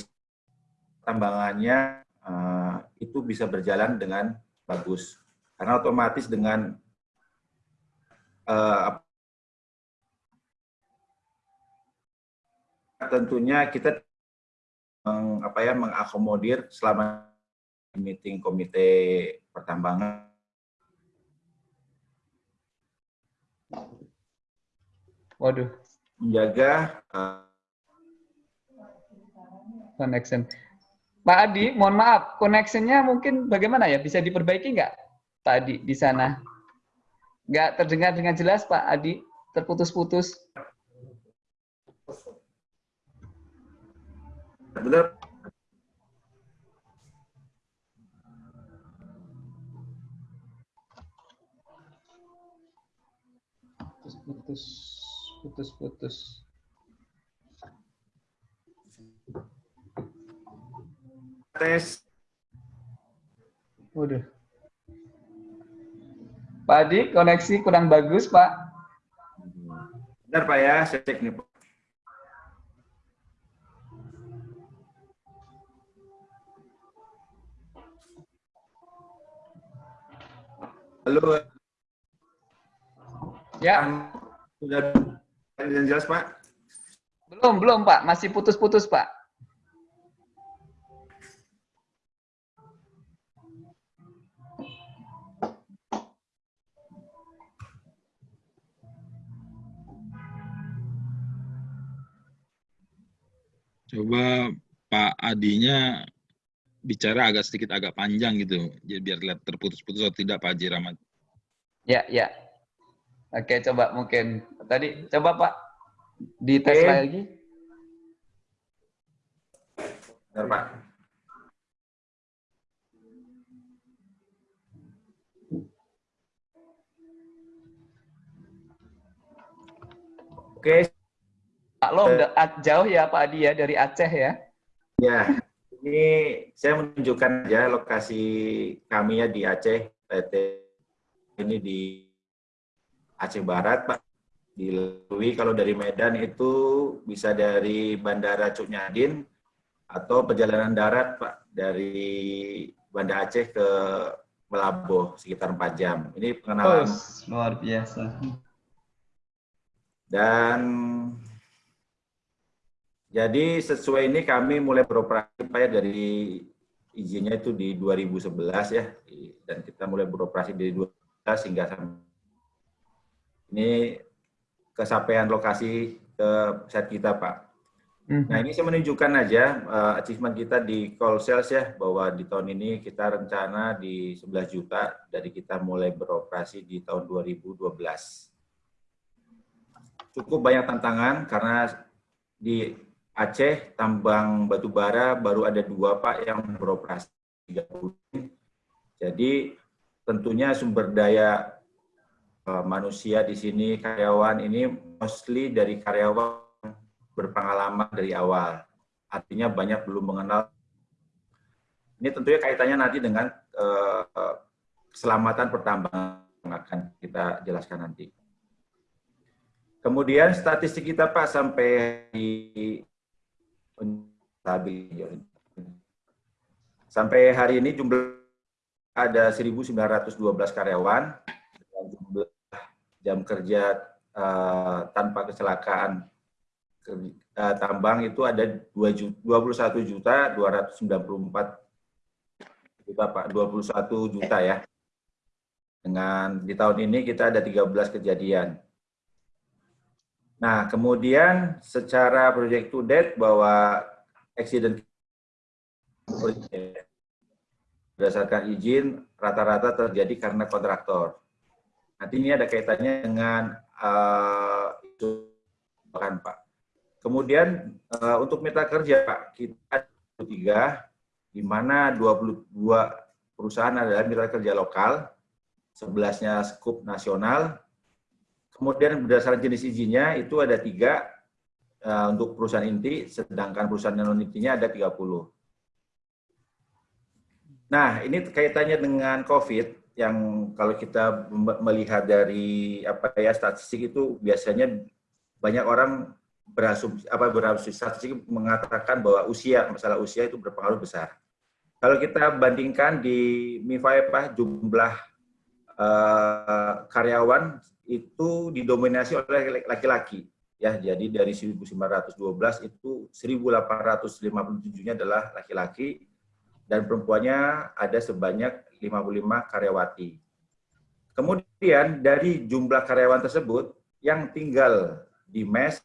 tambangannya uh, itu bisa berjalan dengan bagus. Karena otomatis dengan uh, tentunya kita apa ya mengakomodir selama meeting komite pertambangan Waduh, menjaga uh, connection. Pak Adi, mohon maaf, connectionnya mungkin bagaimana ya? Bisa diperbaiki nggak, Pak Adi, di sana? Nggak terdengar dengan jelas, Pak Adi? Terputus-putus. Benar. Putus-putus putus-putus. Tes. Udah. Pak Adi, koneksi kurang bagus, Pak. Benar, Pak ya. Saya cek nih, Pak. Halo. Ya. Sudah yang jelas, Pak? Belum, belum, Pak. Masih putus-putus, Pak. Coba Pak Adinya bicara agak sedikit agak panjang gitu, jadi biar lihat terputus-putus atau tidak Pak Haji Rahmat. Ya, ya. Oke, coba mungkin tadi coba Pak di tes Oke. lagi. Benar, Pak. Oke, Pak Lo udah jauh ya Pak Adi ya dari Aceh ya. ya. Ini saya menunjukkan aja lokasi kami ya di Aceh, PT ini di Aceh Barat, Pak. Dilalui kalau dari Medan itu bisa dari Bandara Cuk Nyadin atau perjalanan darat, Pak, dari Banda Aceh ke Melaboh sekitar 4 jam. Ini pengenalan. Oh, luar biasa. Dan jadi sesuai ini kami mulai beroperasi Pak ya dari izinnya itu di 2011 ya dan kita mulai beroperasi dari 2011 hingga ini kesampaian lokasi ke set kita Pak. Nah ini saya menunjukkan aja uh, achievement kita di call sales ya bahwa di tahun ini kita rencana di 11 juta dari kita mulai beroperasi di tahun 2012. Cukup banyak tantangan karena di Aceh tambang batu bara baru ada dua Pak yang beroperasi 30. Jadi tentunya sumber daya manusia di sini karyawan ini mostly dari karyawan berpengalaman dari awal. Artinya banyak belum mengenal. Ini tentunya kaitannya nanti dengan uh, keselamatan pertambangan yang akan kita jelaskan nanti. Kemudian statistik kita Pak sampai di Sampai hari ini jumlah ada 1.912 karyawan, jumlah jam kerja uh, tanpa kecelakaan uh, tambang itu ada 21 juta 294 juta Pak, 21 juta ya. Dengan di tahun ini kita ada 13 kejadian. Nah, kemudian secara project to date bahwa accident berdasarkan izin rata-rata terjadi karena kontraktor. Nanti ini ada kaitannya dengan uh, itu kan Pak. Kemudian uh, untuk mitra kerja Pak, kita tiga, di mana 22 perusahaan adalah mitra kerja lokal, 11-nya skup nasional, Kemudian berdasarkan jenis izinnya itu ada tiga uh, untuk perusahaan inti, sedangkan perusahaan non intinya ada 30. Nah, ini kaitannya dengan COVID yang kalau kita melihat dari apa ya statistik itu biasanya banyak orang berasumsi apa berasumsi statistik mengatakan bahwa usia masalah usia itu berpengaruh besar. Kalau kita bandingkan di MIFA apa jumlah uh, karyawan itu didominasi oleh laki-laki ya jadi dari 1912 itu 1857-nya adalah laki-laki dan perempuannya ada sebanyak 55 karyawati. Kemudian dari jumlah karyawan tersebut yang tinggal di mes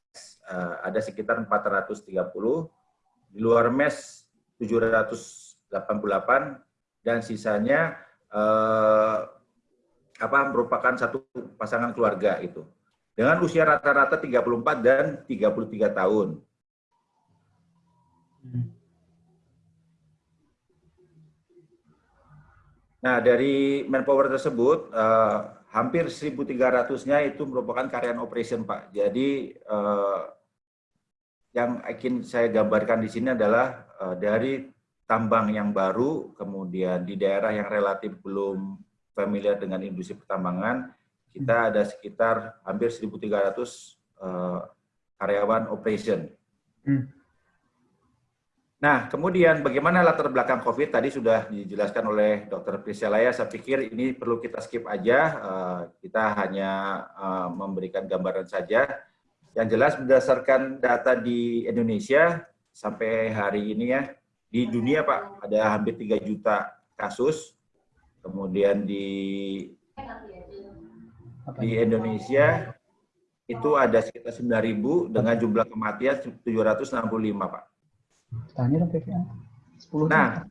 uh, ada sekitar 430, di luar mes 788 dan sisanya uh, apa merupakan satu pasangan keluarga itu. Dengan usia rata-rata 34 dan 33 tahun. Nah, dari manpower tersebut, eh, hampir 1.300-nya itu merupakan karyawan operation, Pak. Jadi, eh, yang ingin saya gambarkan di sini adalah eh, dari tambang yang baru, kemudian di daerah yang relatif belum familiar dengan industri pertambangan, kita ada sekitar hampir 1.300 uh, karyawan operation. Hmm. Nah, kemudian bagaimana latar belakang COVID tadi sudah dijelaskan oleh Dr. Priscelaya. Saya pikir ini perlu kita skip aja. Uh, kita hanya uh, memberikan gambaran saja. Yang jelas berdasarkan data di Indonesia sampai hari ini ya, di dunia Pak ada hampir 3 juta kasus Kemudian di di Indonesia itu ada sekitar 9.000 dengan jumlah kematian 765, Pak. Nah,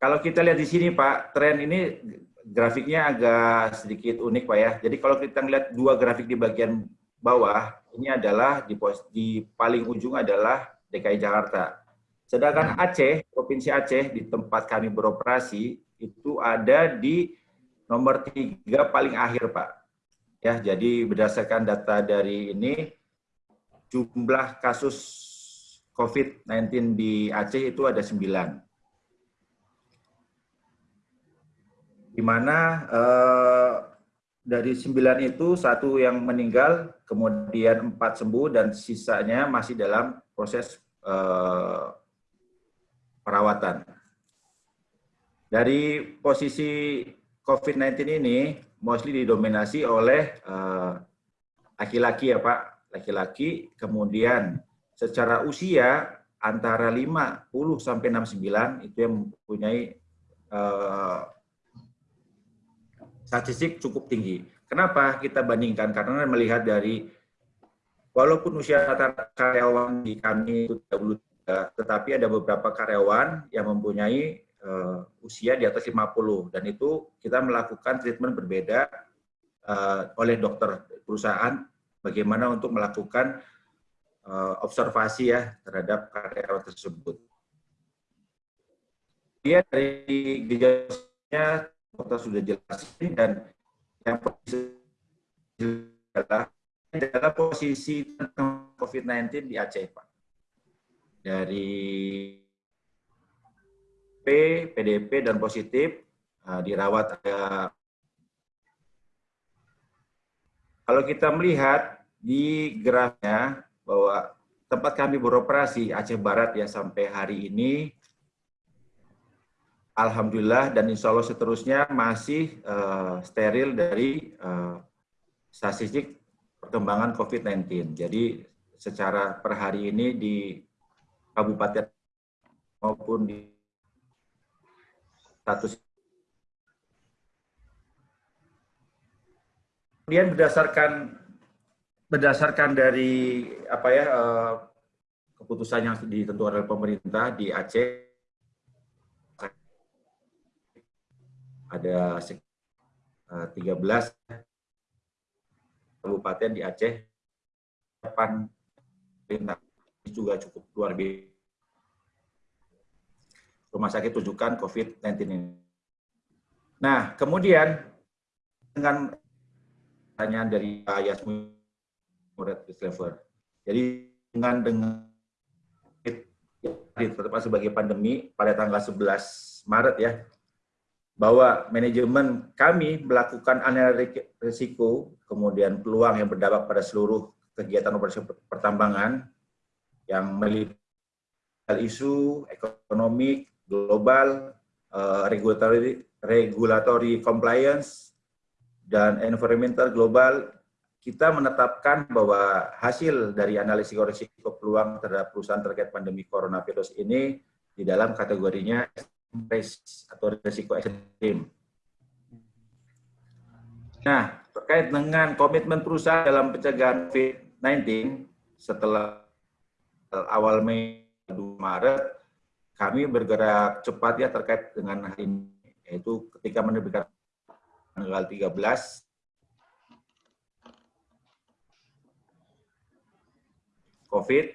kalau kita lihat di sini, Pak, tren ini grafiknya agak sedikit unik, Pak ya. Jadi kalau kita lihat dua grafik di bagian bawah, ini adalah di, pos, di paling ujung adalah DKI Jakarta. Sedangkan Aceh, Provinsi Aceh, di tempat kami beroperasi, itu ada di nomor tiga paling akhir, Pak. Ya, jadi berdasarkan data dari ini, jumlah kasus COVID-19 di Aceh itu ada sembilan. Di mana eh, dari sembilan itu satu yang meninggal, kemudian empat sembuh, dan sisanya masih dalam proses eh, perawatan. Dari posisi COVID-19 ini mostly didominasi oleh eh, laki-laki uh, ya Pak, laki-laki, kemudian secara usia antara 50 sampai 69 itu yang mempunyai uh, statistik cukup tinggi. Kenapa kita bandingkan? Karena melihat dari walaupun usia karyawan di kami itu 33, tetapi ada beberapa karyawan yang mempunyai uh, usia di atas 50 dan itu kita melakukan treatment berbeda uh, oleh dokter perusahaan bagaimana untuk melakukan observasi ya terhadap karyawan tersebut. Dia dari gejalanya dokter sudah jelasin dan yang adalah adalah posisi COVID-19 di Aceh, Pak. Dari P, PDP, dan positif uh, dirawat ada. Kalau kita melihat di grafnya bahwa tempat kami beroperasi Aceh Barat ya sampai hari ini, Alhamdulillah dan insya Allah seterusnya masih uh, steril dari uh, statistik perkembangan COVID-19. Jadi secara per hari ini di kabupaten maupun di status kemudian berdasarkan berdasarkan dari apa ya uh, keputusan yang ditentukan oleh pemerintah di Aceh ada 13 kabupaten di Aceh depan juga cukup luar biasa rumah sakit rujukan COVID-19 ini. Nah, kemudian dengan pertanyaan dari Pak Yasmin Murid Lever. Jadi dengan dengan ditetapkan sebagai pandemi pada tanggal 11 Maret ya, bahwa manajemen kami melakukan analisis risiko, kemudian peluang yang berdampak pada seluruh kegiatan operasi pertambangan yang melibatkan isu ekonomi, global, uh, regulatory, regulatory compliance, dan environmental global, kita menetapkan bahwa hasil dari analisis risiko peluang terhadap perusahaan terkait pandemi coronavirus ini di dalam kategorinya risk atau risiko ekstrim. Nah, terkait dengan komitmen perusahaan dalam pencegahan COVID-19 setelah awal Mei 2 Maret, kami bergerak cepat ya terkait dengan hal ini, yaitu ketika menerbitkan tanggal 13 COVID,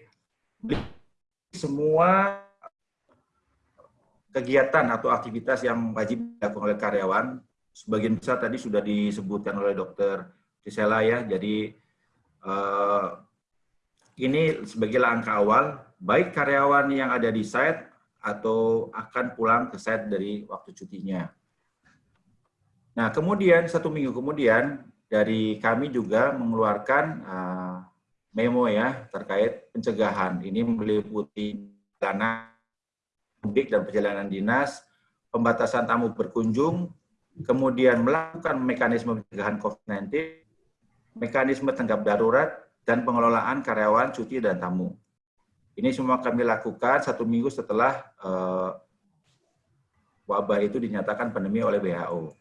semua kegiatan atau aktivitas yang wajib dilakukan oleh karyawan, sebagian besar tadi sudah disebutkan oleh dokter Gisela ya, jadi uh, ini sebagai langkah awal, baik karyawan yang ada di site atau akan pulang ke site dari waktu cutinya. Nah, kemudian satu minggu kemudian dari kami juga mengeluarkan uh, memo ya terkait pencegahan. Ini meliputi dana mudik dan perjalanan dinas, pembatasan tamu berkunjung, kemudian melakukan mekanisme pencegahan COVID-19, mekanisme tanggap darurat, dan pengelolaan karyawan, cuti, dan tamu. Ini semua kami lakukan satu minggu setelah uh, wabah itu dinyatakan pandemi oleh WHO.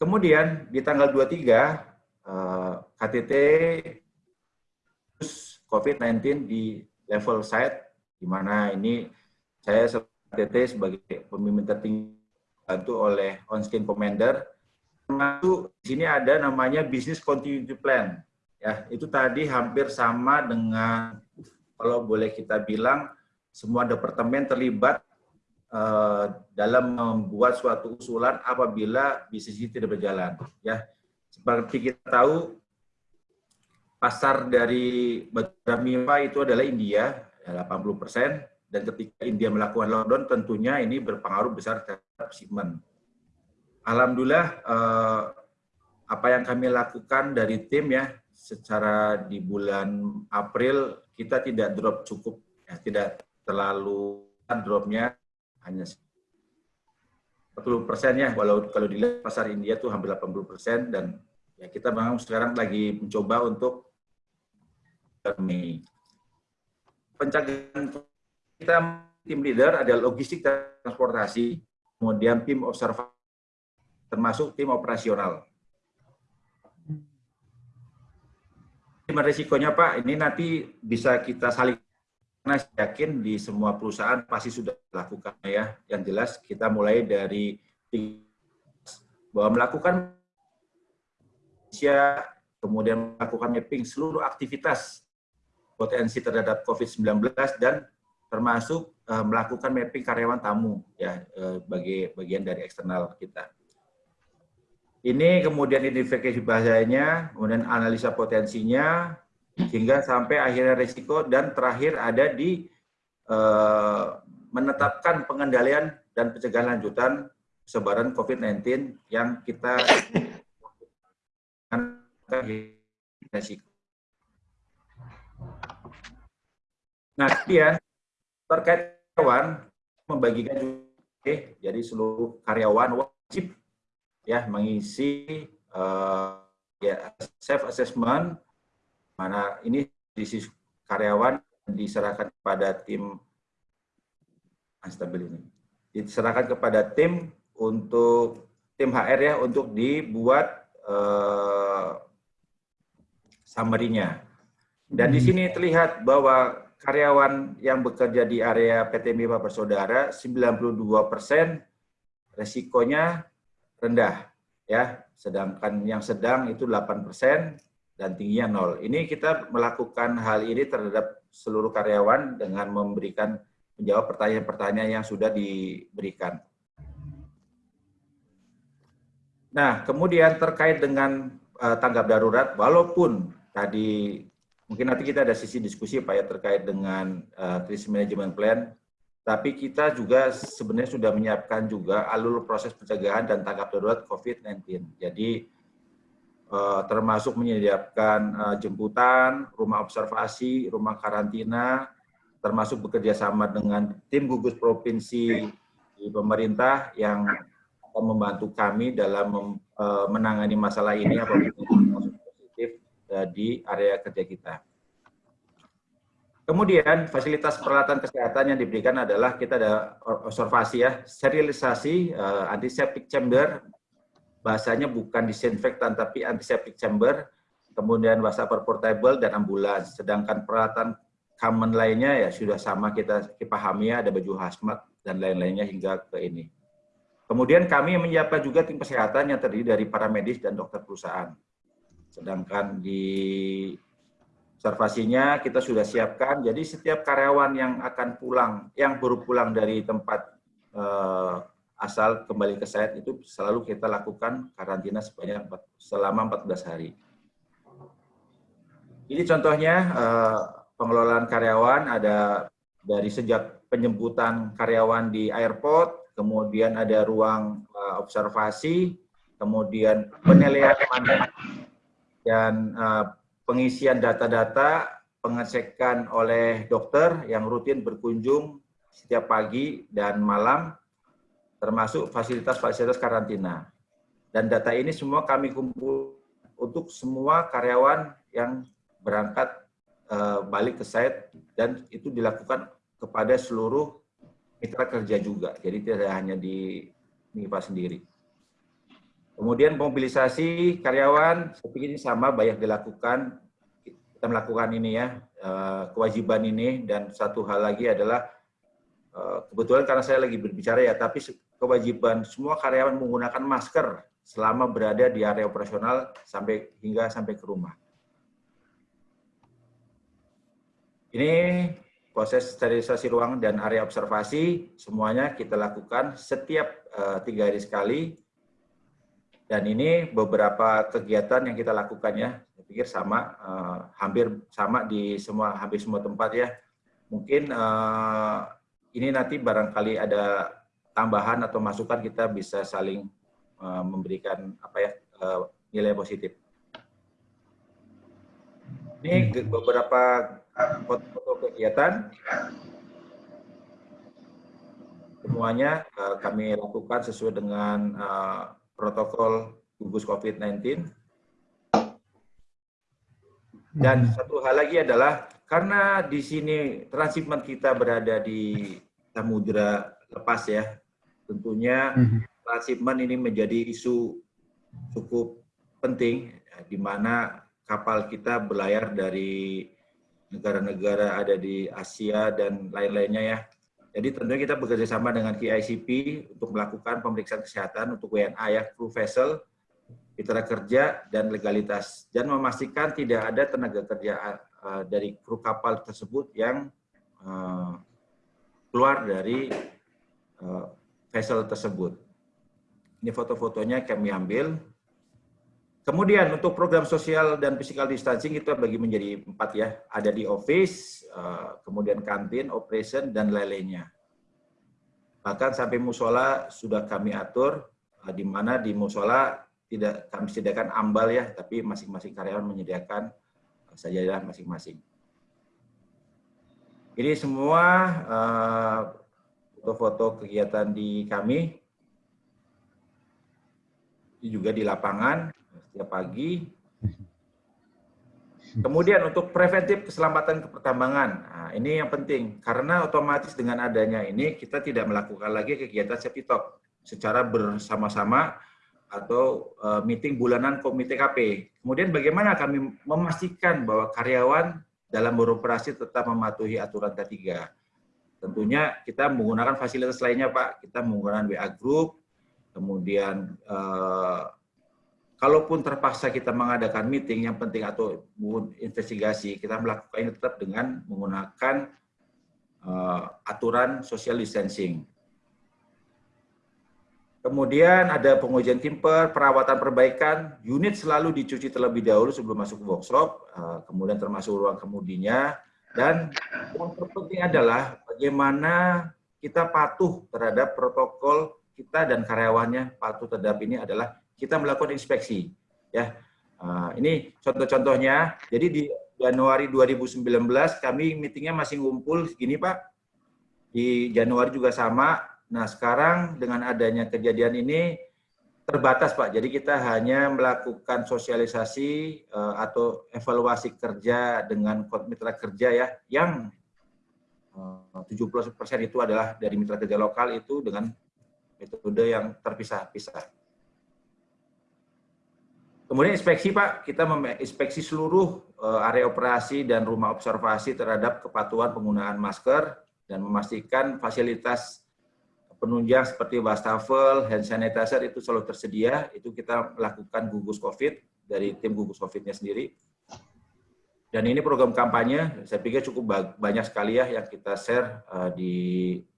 Kemudian di tanggal 23, uh, KTT COVID-19 di level site, di mana ini saya TT sebagai pemimpin tertinggi bantu oleh on-screen commander. Termasuk di sini ada namanya business continuity plan. Ya, itu tadi hampir sama dengan kalau boleh kita bilang semua departemen terlibat uh, dalam membuat suatu usulan apabila bisnis ini tidak berjalan. Ya, seperti kita tahu pasar dari Badramima itu adalah India, 80 persen, dan ketika India melakukan lockdown tentunya ini berpengaruh besar terhadap shipment. Alhamdulillah eh, apa yang kami lakukan dari tim ya secara di bulan April kita tidak drop cukup ya tidak terlalu dropnya hanya 40 persennya, walau kalau dilihat pasar India tuh hampir 80 persen dan ya kita memang sekarang lagi mencoba untuk Mei. Pencegahan kita tim leader ada logistik transportasi, kemudian tim observasi, termasuk tim operasional. Gimana risikonya Pak? Ini nanti bisa kita saling karena yakin di semua perusahaan pasti sudah lakukan ya. Yang jelas kita mulai dari bahwa melakukan kemudian melakukan mapping seluruh aktivitas potensi terhadap COVID-19 dan termasuk uh, melakukan mapping karyawan tamu ya uh, bagi bagian dari eksternal kita. Ini kemudian identifikasi bahasanya, kemudian analisa potensinya, hingga sampai akhirnya risiko dan terakhir ada di uh, menetapkan pengendalian dan pencegahan lanjutan sebaran COVID-19 yang kita risiko. Nah, dia terkait karyawan membagikan juga, jadi seluruh karyawan wajib ya mengisi uh, ya self assessment mana ini sisi karyawan diserahkan kepada tim stabil ini diserahkan kepada tim untuk tim HR ya untuk dibuat uh, summary-nya. Dan di hmm. sini terlihat bahwa karyawan yang bekerja di area PT Mipa Bersaudara 92% resikonya rendah ya, sedangkan yang sedang itu 8% dan tingginya nol. Ini kita melakukan hal ini terhadap seluruh karyawan dengan memberikan menjawab pertanyaan-pertanyaan yang sudah diberikan. Nah, kemudian terkait dengan uh, tanggap darurat, walaupun tadi mungkin nanti kita ada sisi diskusi Pak ya terkait dengan uh, krisis management plan, tapi kita juga sebenarnya sudah menyiapkan juga alur proses pencegahan dan tanggap darurat COVID-19. Jadi uh, termasuk menyediakan uh, jemputan, rumah observasi, rumah karantina, termasuk bekerja sama dengan tim gugus provinsi di pemerintah yang akan membantu kami dalam menangani masalah ini apabila di area kerja kita. Kemudian fasilitas peralatan kesehatan yang diberikan adalah kita ada observasi ya, sterilisasi, uh, antiseptic chamber, bahasanya bukan disinfektan tapi antiseptic chamber, kemudian wastafel portable dan ambulans. Sedangkan peralatan common lainnya ya sudah sama kita pahami ya, ada baju hazmat dan lain-lainnya hingga ke ini. Kemudian kami menyiapkan juga tim kesehatan yang terdiri dari para medis dan dokter perusahaan. Sedangkan di observasinya kita sudah siapkan, jadi setiap karyawan yang akan pulang, yang baru pulang dari tempat eh, asal kembali ke site itu selalu kita lakukan karantina sebanyak selama 14 hari. Ini contohnya eh, pengelolaan karyawan ada dari sejak penjemputan karyawan di airport, kemudian ada ruang eh, observasi, kemudian penilaian dan eh, pengisian data-data, pengecekan oleh dokter yang rutin berkunjung setiap pagi dan malam, termasuk fasilitas-fasilitas karantina. Dan data ini semua kami kumpul untuk semua karyawan yang berangkat uh, balik ke site dan itu dilakukan kepada seluruh mitra kerja juga. Jadi tidak hanya di MIPA sendiri. Kemudian mobilisasi karyawan, saya pikir ini sama banyak dilakukan. Kita melakukan ini ya, eh, kewajiban ini. Dan satu hal lagi adalah, eh, kebetulan karena saya lagi berbicara ya, tapi kewajiban semua karyawan menggunakan masker selama berada di area operasional sampai hingga sampai ke rumah. Ini proses sterilisasi ruang dan area observasi semuanya kita lakukan setiap uh, tiga hari sekali. Dan ini beberapa kegiatan yang kita lakukan ya. Saya pikir sama, uh, hampir sama di semua hampir semua tempat ya. Mungkin uh, ini nanti barangkali ada tambahan atau masukan kita bisa saling uh, memberikan apa ya uh, nilai positif. Ini beberapa foto-foto kegiatan. semuanya uh, kami lakukan sesuai dengan uh, protokol gugus COVID-19. Dan satu hal lagi adalah karena di sini transshipment kita berada di samudra lepas ya, tentunya transshipment ini menjadi isu cukup penting di mana kapal kita berlayar dari negara-negara ada di Asia dan lain-lainnya ya. Jadi tentunya kita bekerja sama dengan KICP untuk melakukan pemeriksaan kesehatan untuk WNA ya, crew vessel, mitra kerja, dan legalitas. Dan memastikan tidak ada tenaga kerja uh, dari kru kapal tersebut yang uh, keluar dari uh, vessel tersebut. Ini foto-fotonya kami ambil. Kemudian untuk program sosial dan physical distancing itu bagi menjadi empat ya. Ada di office, eh, kemudian kantin, operation, dan lain-lainnya. Bahkan sampai musola sudah kami atur, eh, di mana di musola tidak kami sediakan ambal ya, tapi masing-masing karyawan menyediakan eh, sajadah masing-masing. Ini semua foto-foto kegiatan di kami. Juga di lapangan setiap pagi. Kemudian untuk preventif keselamatan pertambangan, nah, ini yang penting karena otomatis dengan adanya ini kita tidak melakukan lagi kegiatan safety talk secara bersama-sama atau uh, meeting bulanan komite KP. Kemudian bagaimana kami memastikan bahwa karyawan dalam beroperasi tetap mematuhi aturan K3. Tentunya kita menggunakan fasilitas lainnya Pak, kita menggunakan WA Group, kemudian uh, kalaupun terpaksa kita mengadakan meeting yang penting atau investigasi, kita melakukan ini tetap dengan menggunakan uh, aturan social distancing. Kemudian ada pengujian timper, perawatan perbaikan, unit selalu dicuci terlebih dahulu sebelum masuk ke workshop, uh, kemudian termasuk ruang kemudinya, dan yang terpenting adalah bagaimana kita patuh terhadap protokol kita dan karyawannya patuh terhadap ini adalah kita melakukan inspeksi. Ya, uh, ini contoh-contohnya. Jadi di Januari 2019 kami meetingnya masih ngumpul segini Pak. Di Januari juga sama. Nah sekarang dengan adanya kejadian ini terbatas Pak. Jadi kita hanya melakukan sosialisasi uh, atau evaluasi kerja dengan mitra kerja ya yang uh, 70% itu adalah dari mitra kerja lokal itu dengan metode yang terpisah-pisah. Kemudian inspeksi Pak, kita menginspeksi seluruh eh, area operasi dan rumah observasi terhadap kepatuhan penggunaan masker dan memastikan fasilitas penunjang seperti wastafel, hand sanitizer itu selalu tersedia. Itu kita melakukan gugus COVID dari tim gugus COVID-nya sendiri. Dan ini program kampanye, saya pikir cukup banyak sekali ya yang kita share eh, di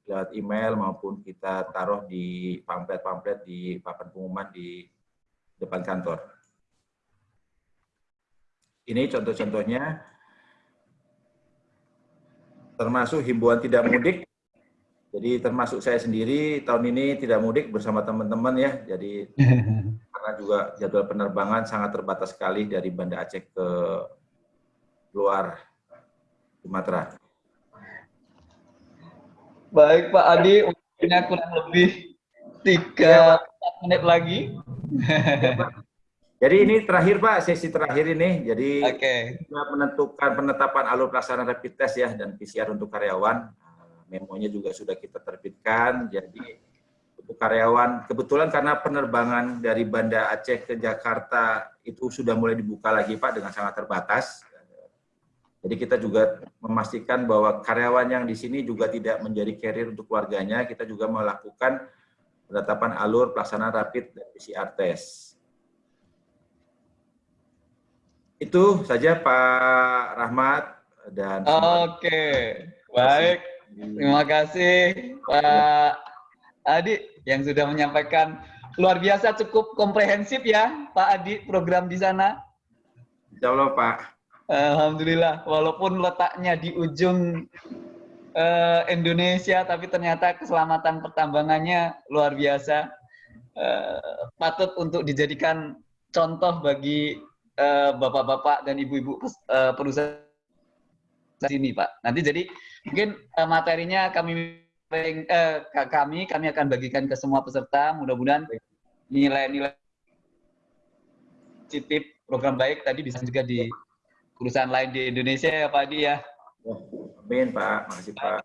lewat email maupun kita taruh di pamflet-pamflet di papan pengumuman di depan kantor. Ini contoh-contohnya termasuk himbauan tidak mudik. Jadi termasuk saya sendiri tahun ini tidak mudik bersama teman-teman ya. Jadi karena juga jadwal penerbangan sangat terbatas sekali dari Banda Aceh ke luar Sumatera. Baik Pak Adi, waktunya kurang lebih tiga ya, menit lagi. Ya, jadi ini terakhir Pak, sesi terakhir ini. Jadi okay. kita menentukan penetapan alur pelaksanaan rapid test ya dan PCR untuk karyawan. Nah, memonya juga sudah kita terbitkan. Jadi untuk karyawan, kebetulan karena penerbangan dari Banda Aceh ke Jakarta itu sudah mulai dibuka lagi Pak dengan sangat terbatas. Jadi kita juga memastikan bahwa karyawan yang di sini juga tidak menjadi carrier untuk keluarganya. Kita juga melakukan penetapan alur pelaksanaan rapid dan PCR test. Itu saja Pak Rahmat dan Oke, baik. Terima kasih Pak Adi yang sudah menyampaikan luar biasa cukup komprehensif ya Pak Adi program di sana. Insya Allah Pak. Alhamdulillah, walaupun letaknya di ujung uh, Indonesia, tapi ternyata keselamatan pertambangannya luar biasa. Uh, patut untuk dijadikan contoh bagi Eh, bapak-bapak dan ibu-ibu uh, perusahaan sini, Pak. Nanti jadi mungkin uh, materinya kami eh, ke kami, kami akan bagikan ke semua peserta. Mudah-mudahan nilai-nilai positif program baik tadi bisa juga di perusahaan lain di Indonesia ya Pak Adi ya. Amin Pak, makasih Pak.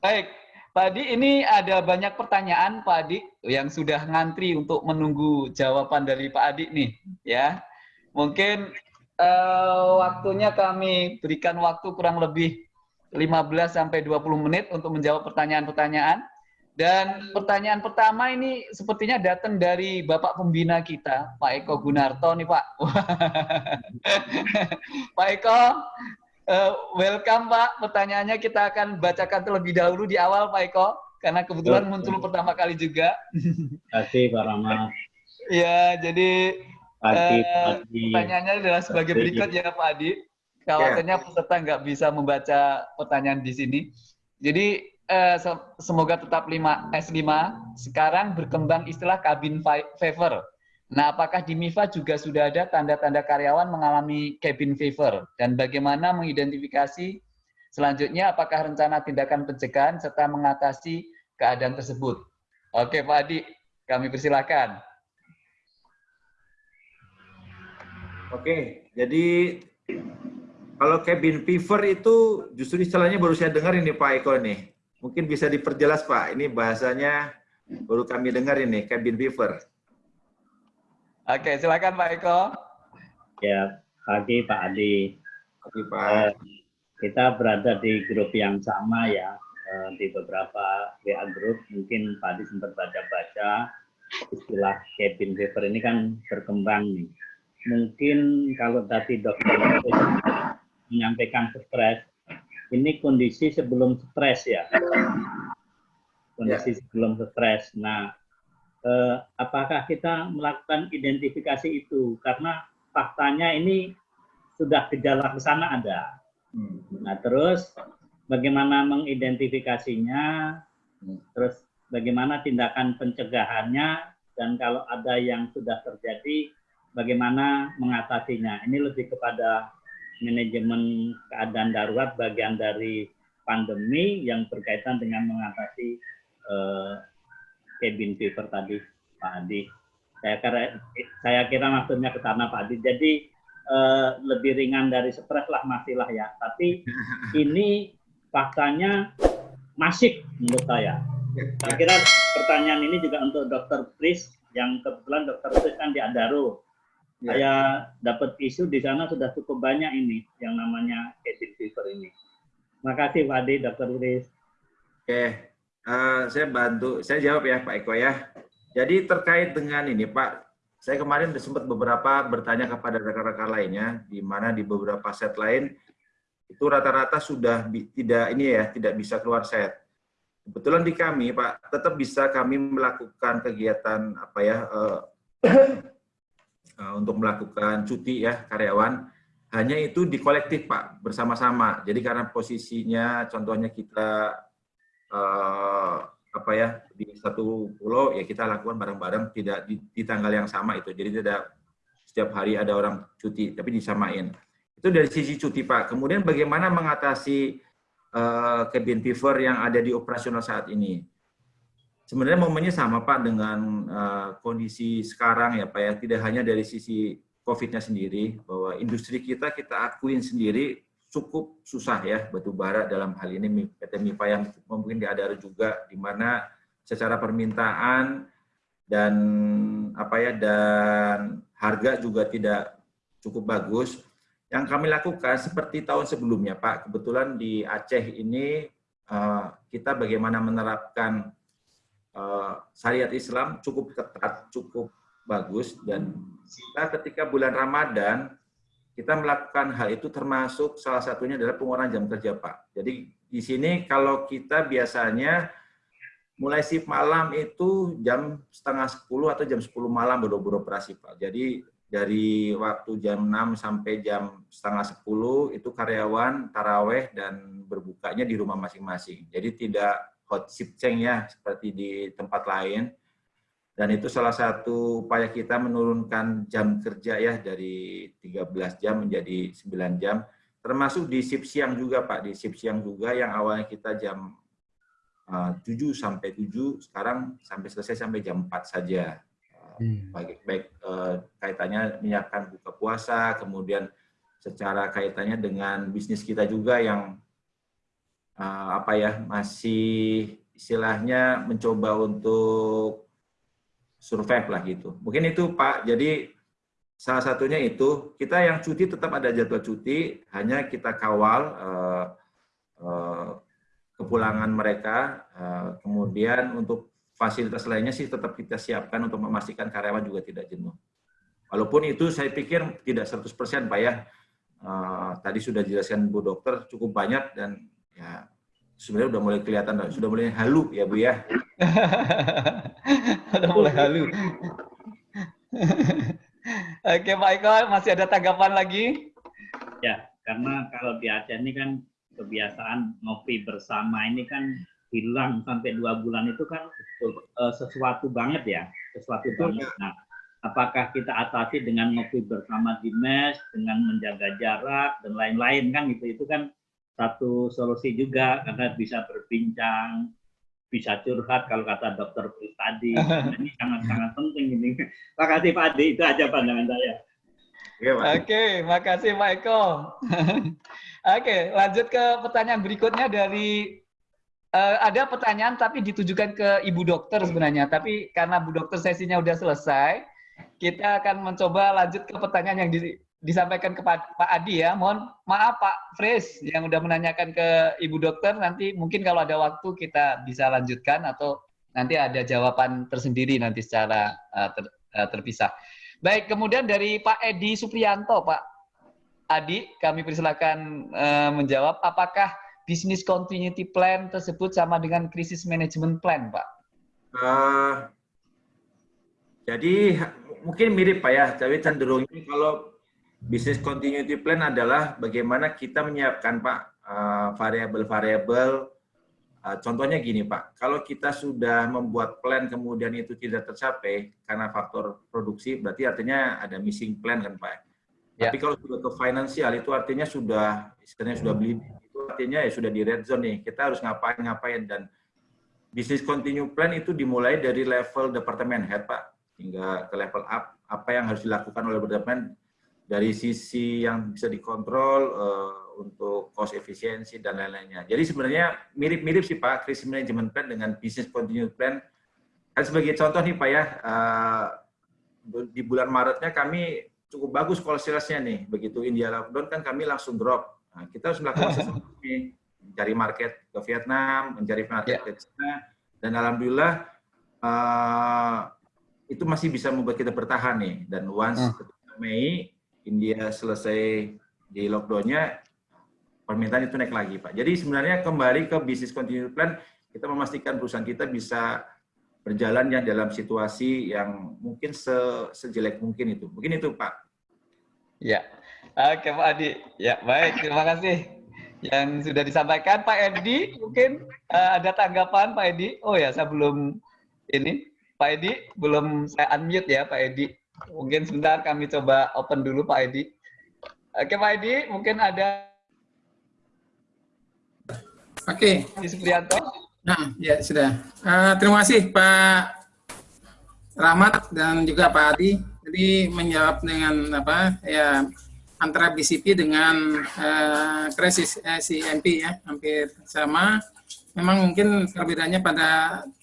Baik, Pak Adi ini ada banyak pertanyaan Pak Adi yang sudah ngantri untuk menunggu jawaban dari Pak Adi nih ya. Mungkin uh, waktunya kami berikan waktu kurang lebih 15 sampai 20 menit untuk menjawab pertanyaan-pertanyaan. Dan pertanyaan pertama ini sepertinya datang dari Bapak Pembina kita, Pak Eko Gunarto nih Pak. Pak Eko, uh, welcome Pak. Pertanyaannya kita akan bacakan terlebih dahulu di awal Pak Eko, karena kebetulan muncul pertama kali juga. Terima kasih Pak Rama. Ya, jadi Pagi, uh, pagi. pertanyaannya adalah sebagai berikut ya Pak Adi. Khawatirnya peserta nggak bisa membaca pertanyaan di sini. Jadi eh, semoga tetap 5 S5. Sekarang berkembang istilah cabin fever. Nah, apakah di MIFA juga sudah ada tanda-tanda karyawan mengalami cabin fever dan bagaimana mengidentifikasi selanjutnya apakah rencana tindakan pencegahan serta mengatasi keadaan tersebut? Oke, Pak Adi, kami persilakan. Oke, jadi kalau cabin fever itu justru istilahnya baru saya dengar ini Pak Eko nih. Mungkin bisa diperjelas Pak, ini bahasanya baru kami dengar ini, cabin fever. Oke, silakan Pak Eko. Ya, pagi Pak Adi. Pagi Pak. Eh, kita berada di grup yang sama ya, eh, di beberapa WA grup. Mungkin Pak Adi sempat baca-baca istilah cabin fever ini kan berkembang nih. Mungkin kalau tadi dokter menyampaikan stres. Ini kondisi sebelum stres ya. Kondisi ya. sebelum stres. Nah, eh, apakah kita melakukan identifikasi itu? Karena faktanya ini sudah gejala ke sana ada. Hmm. Nah, terus bagaimana mengidentifikasinya? Hmm. Terus bagaimana tindakan pencegahannya? Dan kalau ada yang sudah terjadi, bagaimana mengatasinya? Ini lebih kepada manajemen keadaan darurat bagian dari pandemi yang berkaitan dengan mengatasi uh, cabin fever tadi Pak Adi. Saya kira, saya kira maksudnya ke sana Pak Adi. Jadi uh, lebih ringan dari stres lah masih lah ya. Tapi ini faktanya masih menurut saya. Saya kira pertanyaan ini juga untuk Dokter Pris yang kebetulan Dokter Pris kan di Adaro Ya. Saya dapat isu di sana sudah cukup banyak ini yang namanya cabin fever ini. Makasih Pak Adi, Dr. Uris. Oke, uh, saya bantu, saya jawab ya Pak Eko ya. Jadi terkait dengan ini Pak, saya kemarin sempat beberapa bertanya kepada rekan-rekan lainnya, di mana di beberapa set lain itu rata-rata sudah tidak ini ya, tidak bisa keluar set. Kebetulan di kami Pak, tetap bisa kami melakukan kegiatan apa ya, uh, untuk melakukan cuti ya karyawan hanya itu di kolektif Pak bersama-sama. Jadi karena posisinya contohnya kita uh, apa ya di satu pulau ya kita lakukan bareng-bareng tidak di, di tanggal yang sama itu. Jadi tidak setiap hari ada orang cuti tapi disamain. Itu dari sisi cuti Pak. Kemudian bagaimana mengatasi uh, cabin fever yang ada di operasional saat ini? Sebenarnya momennya sama Pak dengan uh, kondisi sekarang ya Pak ya, tidak hanya dari sisi COVID-nya sendiri, bahwa industri kita kita akuin sendiri cukup susah ya batu bara dalam hal ini PT MIPA yang mungkin diadar juga di mana secara permintaan dan apa ya dan harga juga tidak cukup bagus. Yang kami lakukan seperti tahun sebelumnya Pak, kebetulan di Aceh ini uh, kita bagaimana menerapkan uh, syariat Islam cukup ketat, cukup bagus dan kita ketika bulan Ramadan kita melakukan hal itu termasuk salah satunya adalah pengurangan jam kerja Pak. Jadi di sini kalau kita biasanya mulai shift malam itu jam setengah 10 atau jam 10 malam baru beroperasi Pak. Jadi dari waktu jam 6 sampai jam setengah 10 itu karyawan taraweh dan berbukanya di rumah masing-masing. Jadi tidak hot ship change ya seperti di tempat lain. Dan itu salah satu upaya kita menurunkan jam kerja ya dari 13 jam menjadi 9 jam. Termasuk di shift siang juga Pak, di shift siang juga yang awalnya kita jam uh, 7 sampai 7, sekarang sampai selesai sampai jam 4 saja. Hmm. Baik, baik uh, kaitannya menyiapkan buka puasa, kemudian secara kaitannya dengan bisnis kita juga yang uh, apa ya masih istilahnya mencoba untuk survive lah gitu. Mungkin itu Pak. Jadi salah satunya itu kita yang cuti tetap ada jadwal cuti, hanya kita kawal uh, uh, kepulangan mereka. Uh, kemudian untuk fasilitas lainnya sih tetap kita siapkan untuk memastikan karyawan juga tidak jenuh. Walaupun itu saya pikir tidak 100% Pak ya. Uh, tadi sudah dijelaskan Bu Dokter cukup banyak dan ya sebenarnya udah mulai kelihatan, sudah mulai halu ya Bu ya. udah mulai halu. Oke Pak Eko, masih ada tanggapan lagi? Ya, karena kalau di Aceh ini kan kebiasaan ngopi bersama ini kan hilang sampai dua bulan itu kan uh, sesuatu banget ya, sesuatu banget. Nah, apakah kita atasi dengan ngopi bersama di mes, dengan menjaga jarak dan lain-lain kan itu itu kan satu solusi juga karena bisa berbincang, bisa curhat kalau kata dokter tadi. ini sangat-sangat penting ini. Terima kasih Pak Adi, itu aja pandangan saya. Oke, Oke makasih Pak Eko. Oke, lanjut ke pertanyaan berikutnya dari uh, ada pertanyaan tapi ditujukan ke Ibu Dokter sebenarnya, tapi karena Bu Dokter sesinya udah selesai, kita akan mencoba lanjut ke pertanyaan yang di, disampaikan ke Pak, Adi ya. Mohon maaf Pak Fris yang udah menanyakan ke Ibu Dokter. Nanti mungkin kalau ada waktu kita bisa lanjutkan atau nanti ada jawaban tersendiri nanti secara uh, ter, uh, terpisah. Baik, kemudian dari Pak Edi Supriyanto, Pak Adi, kami persilakan uh, menjawab. Apakah bisnis continuity plan tersebut sama dengan krisis management plan, Pak? Uh, jadi mungkin mirip Pak ya, tapi cenderungnya kalau Business continuity plan adalah bagaimana kita menyiapkan Pak eh, variabel-variabel. Uh, contohnya gini Pak, kalau kita sudah membuat plan kemudian itu tidak tercapai karena faktor produksi, berarti artinya ada missing plan kan Pak. Ya. Tapi kalau sudah ke finansial itu artinya sudah istilahnya sudah beli itu artinya ya sudah di red zone nih. Kita harus ngapain-ngapain dan business continue plan itu dimulai dari level departemen head Pak hingga ke level up apa yang harus dilakukan oleh departemen dari sisi yang bisa dikontrol uh, untuk cost efisiensi dan lain-lainnya. Jadi sebenarnya mirip-mirip sih Pak, krisis management plan dengan business continuity plan. Kan sebagai contoh nih Pak ya, uh, di bulan Maretnya kami cukup bagus call salesnya nih. Begitu India lockdown kan kami langsung drop. Nah, kita harus melakukan sesuatu nih, mencari market ke Vietnam, mencari market yeah. ke China, dan alhamdulillah uh, itu masih bisa membuat kita bertahan nih. Dan once uh. Mei India selesai di lockdownnya, permintaan itu naik lagi, Pak. Jadi sebenarnya kembali ke bisnis continuity plan, kita memastikan perusahaan kita bisa berjalan ya dalam situasi yang mungkin se sejelek mungkin itu. Mungkin itu, Pak. Ya, oke Pak Adi. Ya, baik. Terima kasih yang sudah disampaikan. Pak Edi, mungkin uh, ada tanggapan Pak Edi? Oh ya, saya belum ini. Pak Edi, belum saya unmute ya Pak Edi. Mungkin sebentar kami coba open dulu Pak Edi. Oke Pak Edi, mungkin ada. Oke. Di Supriyanto. Nah, ya sudah. Uh, terima kasih Pak Rahmat dan juga Pak Adi. Jadi menjawab dengan apa ya antara BCP dengan uh, krisis uh, CMP ya hampir sama. Memang mungkin perbedaannya pada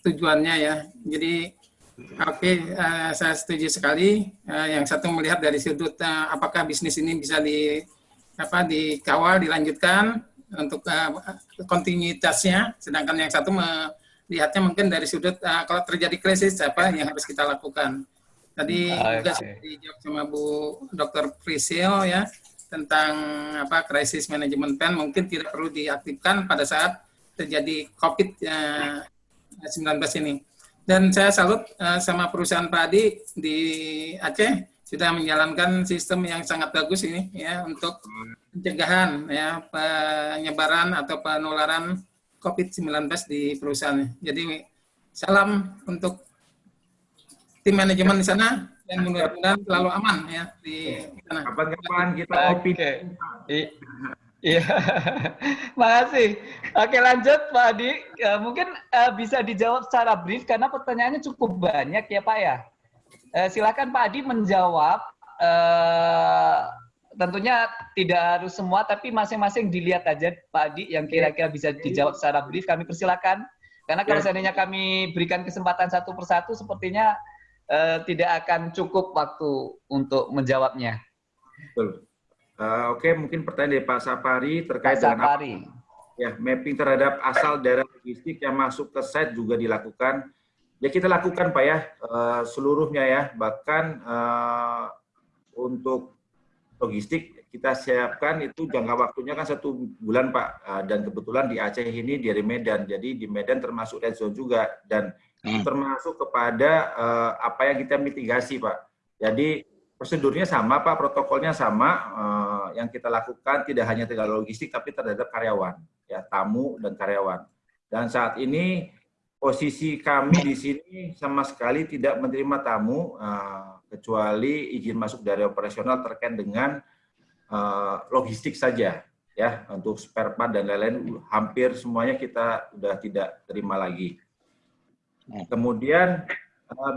tujuannya ya. Jadi Oke, uh, saya setuju sekali. Uh, yang satu melihat dari sudut uh, apakah bisnis ini bisa di apa dikawal, dilanjutkan untuk uh, kontinuitasnya, sedangkan yang satu melihatnya mungkin dari sudut uh, kalau terjadi krisis apa yang harus kita lakukan. Tadi okay. juga sudah dijawab sama Bu Dr. Prisil ya tentang apa krisis manajemen plan mungkin tidak perlu diaktifkan pada saat terjadi COVID-19 ini. Dan saya salut uh, sama perusahaan padi di Aceh sudah menjalankan sistem yang sangat bagus ini ya untuk pencegahan ya penyebaran atau penularan COVID-19 di perusahaan. Jadi salam untuk tim manajemen di sana dan mudah-mudahan selalu aman ya di sana. Kapan-kapan kita Oke. Iya, makasih. Oke lanjut Pak Adi. Uh, mungkin uh, bisa dijawab secara brief karena pertanyaannya cukup banyak ya Pak ya. Uh, silakan Pak Adi menjawab. Uh, tentunya tidak harus semua, tapi masing-masing dilihat aja Pak Adi yang kira-kira bisa dijawab secara brief. Kami persilakan. Karena kalau ya. seandainya kami berikan kesempatan satu persatu, sepertinya tidak akan cukup waktu untuk menjawabnya. Betul. Uh, Oke, okay, mungkin pertanyaan dari Pak Sapari terkait Pak Sapari. dengan ya mapping terhadap asal daerah logistik yang masuk ke site juga dilakukan. Ya kita lakukan Pak ya uh, seluruhnya ya, bahkan uh, untuk logistik kita siapkan itu jangka waktunya kan satu bulan Pak uh, dan kebetulan di Aceh ini dari Medan jadi di Medan termasuk red zone juga dan hmm. termasuk kepada uh, apa yang kita mitigasi Pak jadi prosedurnya sama Pak protokolnya sama uh, yang kita lakukan tidak hanya terhadap logistik tapi terhadap karyawan ya tamu dan karyawan dan saat ini posisi kami di sini sama sekali tidak menerima tamu uh, kecuali izin masuk dari operasional terkait dengan uh, logistik saja ya untuk spare part dan lain-lain hampir semuanya kita sudah tidak terima lagi. Kemudian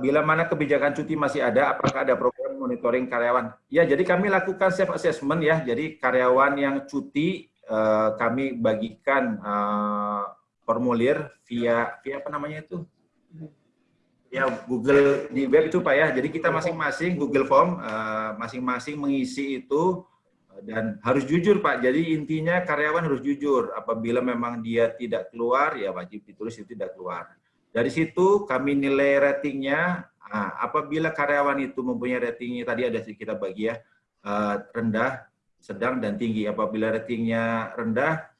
bila mana kebijakan cuti masih ada, apakah ada program monitoring karyawan? Ya, jadi kami lakukan self assessment ya. Jadi karyawan yang cuti uh, kami bagikan uh, formulir via via apa namanya itu? ya Google di web itu Pak ya. Jadi kita masing-masing Google Form eh, masing-masing uh, mengisi itu dan harus jujur Pak. Jadi intinya karyawan harus jujur. Apabila memang dia tidak keluar ya wajib ditulis itu tidak keluar. Dari situ kami nilai ratingnya. Nah, apabila karyawan itu mempunyai ratingnya tadi ada kita bagi ya uh, rendah, sedang dan tinggi. Apabila ratingnya rendah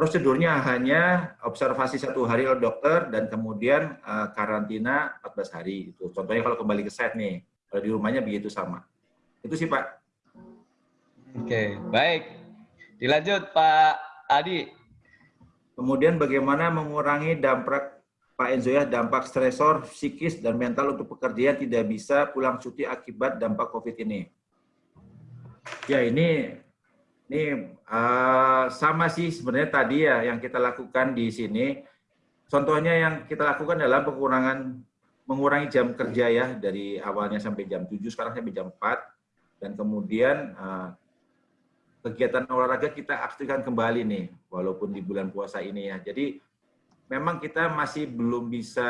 Prosedurnya hanya observasi satu hari oleh dokter dan kemudian uh, karantina 14 hari. Itu contohnya kalau kembali ke set nih, kalau di rumahnya begitu sama. Itu sih Pak. Oke, baik. Dilanjut Pak Adi. Kemudian bagaimana mengurangi dampak Pak Enzo ya, dampak stresor psikis dan mental untuk pekerja yang tidak bisa pulang cuti akibat dampak COVID ini. Ya ini ini uh, sama sih sebenarnya tadi ya yang kita lakukan di sini. Contohnya yang kita lakukan adalah pengurangan mengurangi jam kerja ya dari awalnya sampai jam 7 sekarang sampai jam 4 dan kemudian uh, kegiatan olahraga kita aktifkan kembali nih walaupun di bulan puasa ini ya. Jadi memang kita masih belum bisa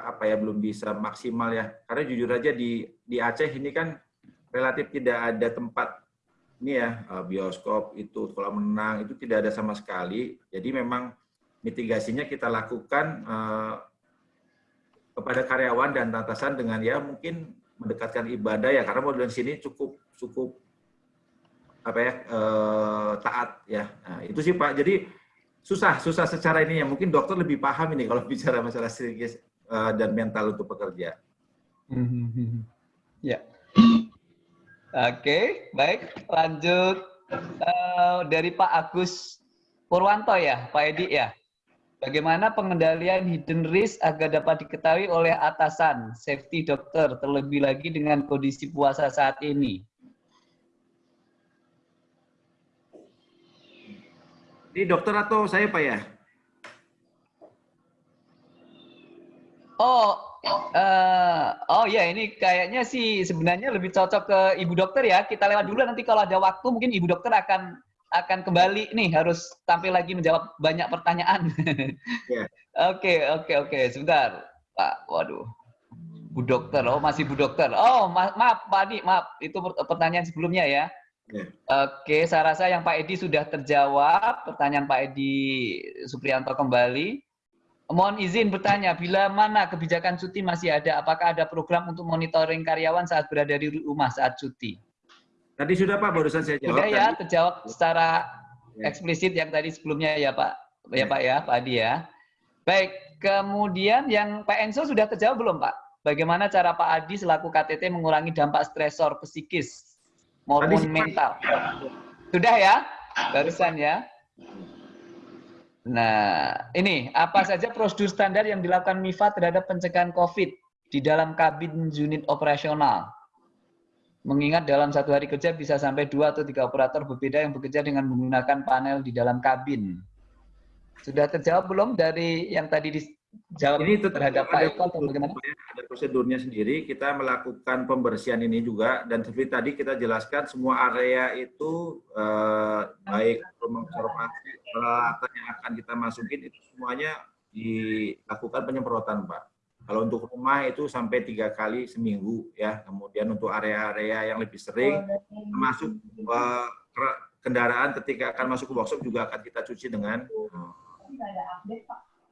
apa ya belum bisa maksimal ya karena jujur aja di di Aceh ini kan relatif tidak ada tempat ini ya eh, bioskop itu kolam renang itu tidak ada sama sekali. Jadi memang mitigasinya kita lakukan uh, kepada karyawan dan atasan dengan ya mungkin mendekatkan ibadah ya karena model sini cukup cukup apa ya uh, taat ya. Nah, itu sih Pak. Jadi susah susah secara ini ya mungkin dokter lebih paham ini kalau bicara masalah psikis uh, dan mental untuk pekerja. Hmm, hmm, hmm, ya. Oke, baik. Lanjut uh, dari Pak Agus Purwanto ya, Pak Edi ya. Bagaimana pengendalian hidden risk agar dapat diketahui oleh atasan, safety dokter, terlebih lagi dengan kondisi puasa saat ini? Ini dokter atau saya Pak ya? Oh, Uh, oh ya ini kayaknya sih sebenarnya lebih cocok ke ibu dokter ya. Kita lewat dulu nanti kalau ada waktu mungkin ibu dokter akan akan kembali nih harus tampil lagi menjawab banyak pertanyaan. Oke oke oke sebentar Pak. Waduh. Bu dokter. Oh masih Bu dokter. Oh ma maaf Pak Adi maaf itu pertanyaan sebelumnya ya. Yeah. Oke, saya rasa yang Pak Edi sudah terjawab. Pertanyaan Pak Edi Suprianto kembali. Mohon izin bertanya, bila mana kebijakan cuti masih ada, apakah ada program untuk monitoring karyawan saat berada di rumah saat cuti? Tadi sudah Pak, barusan saya jawab. Sudah ya, terjawab secara ya. eksplisit yang tadi sebelumnya ya Pak, ya, ya Pak ya, Pak Adi ya. Baik, kemudian yang Pak Enso sudah terjawab belum Pak? Bagaimana cara Pak Adi selaku KTT mengurangi dampak stresor psikis maupun mental? Sudah ya, barusan ya. Nah, ini apa saja prosedur standar yang dilakukan MIFA terhadap pencegahan COVID di dalam kabin unit operasional? Mengingat dalam satu hari kerja bisa sampai dua atau tiga operator berbeda yang bekerja dengan menggunakan panel di dalam kabin. Sudah terjawab belum dari yang tadi dijawab ini tetap terhadap Pak Eko atau bagaimana? Ada prosedurnya sendiri, kita melakukan pembersihan ini juga, dan seperti tadi kita jelaskan semua area itu eh, baik rumah observasi, peralatan yang akan kita masukin itu semuanya dilakukan penyemprotan Pak. Kalau untuk rumah itu sampai tiga kali seminggu ya. Kemudian untuk area-area yang lebih sering, termasuk uh, kendaraan ketika akan masuk ke workshop juga akan kita cuci dengan uh,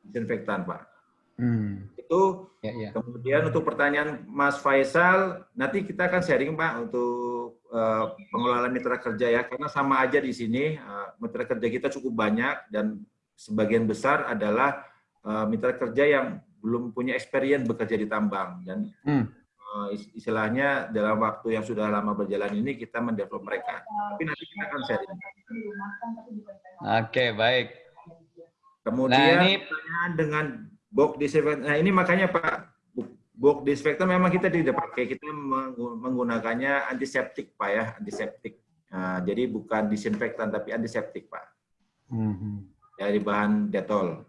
disinfektan, Pak. Hmm. Itu ya, ya. kemudian untuk pertanyaan Mas Faisal, nanti kita akan sharing Pak untuk uh, pengelolaan mitra kerja ya, karena sama aja di sini uh, mitra kerja kita cukup banyak dan sebagian besar adalah uh, mitra kerja yang belum punya experience bekerja di tambang dan hmm. uh, istilahnya dalam waktu yang sudah lama berjalan ini kita mendevelop mereka. Tapi nanti kita akan sharing. Oke, okay, baik. Kemudian nah, ini pertanyaan dengan box disinfektan. Nah, ini makanya Pak box disinfektan memang kita tidak pakai, kita menggunakannya antiseptik Pak ya, antiseptik. Nah, jadi bukan disinfektan tapi antiseptik Pak. Mm -hmm. Dari bahan detol.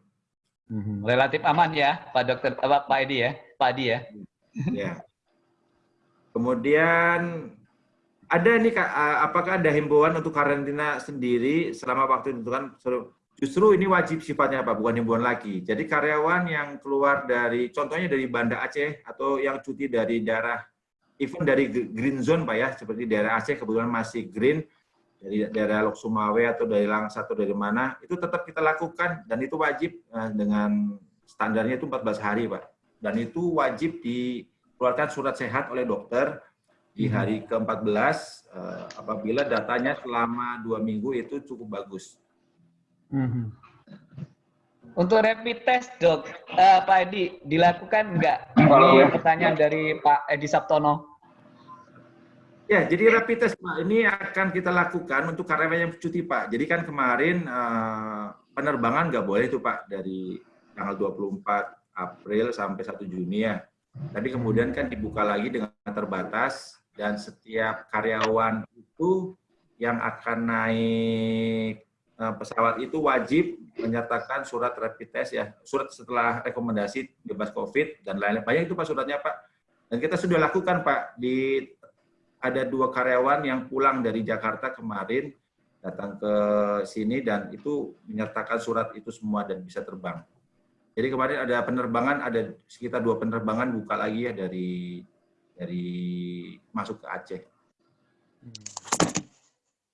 Mhm. Relatif aman ya, Pak Dokter, apa Pak Edi ya, Pak Edi ya. Ya. Kemudian ada nih kak, apakah ada himbauan untuk karantina sendiri selama waktu itu kan? Justru ini wajib sifatnya apa, bukan himbauan lagi. Jadi karyawan yang keluar dari, contohnya dari Banda Aceh atau yang cuti dari daerah, even dari green zone pak ya, seperti daerah Aceh kebetulan masih green, dari daerah Lok Sumawe atau dari Langsa atau dari mana, itu tetap kita lakukan dan itu wajib eh, dengan standarnya itu 14 hari, Pak. Dan itu wajib dikeluarkan surat sehat oleh dokter di mhm. hari ke-14 eh, apabila datanya selama dua minggu itu cukup bagus. Mhm. Untuk rapid test, dok, uh, Pak Edi, dilakukan enggak? Ini pertanyaan dari Pak Edi Sabtono. Ya, jadi rapid test Pak ini akan kita lakukan untuk karyawan yang cuti Pak. Jadi kan kemarin uh, penerbangan nggak boleh itu Pak dari tanggal 24 April sampai 1 Juni ya. Tadi kemudian kan dibuka lagi dengan terbatas dan setiap karyawan itu yang akan naik pesawat itu wajib menyatakan surat rapid test ya, surat setelah rekomendasi bebas COVID dan lain-lain. Banyak itu Pak suratnya Pak. Dan kita sudah lakukan Pak di ada dua karyawan yang pulang dari Jakarta kemarin datang ke sini dan itu menyertakan surat itu semua dan bisa terbang. Jadi kemarin ada penerbangan, ada sekitar dua penerbangan buka lagi ya dari dari masuk ke Aceh.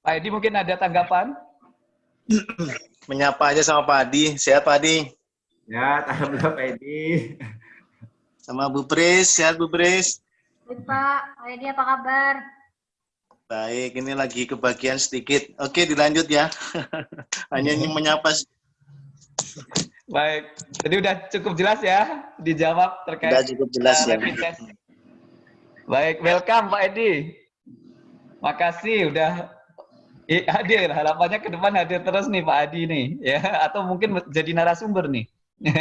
Pak Edi mungkin ada tanggapan? Menyapa aja sama Pak Adi. Sehat Pak Adi? Ya, alhamdulillah Pak Edi. Sama Bu Pris, sehat Bu Pris? Baik Pak, Edi apa kabar? Baik, ini lagi kebagian sedikit. Oke, dilanjut ya. Hanya ini menyapa. Baik, jadi udah cukup jelas ya dijawab terkait. Sudah cukup jelas uh, ya. Baik, welcome Pak Edi. Makasih udah hadir. Harapannya ke depan hadir terus nih Pak Adi nih, ya. Atau mungkin jadi narasumber nih.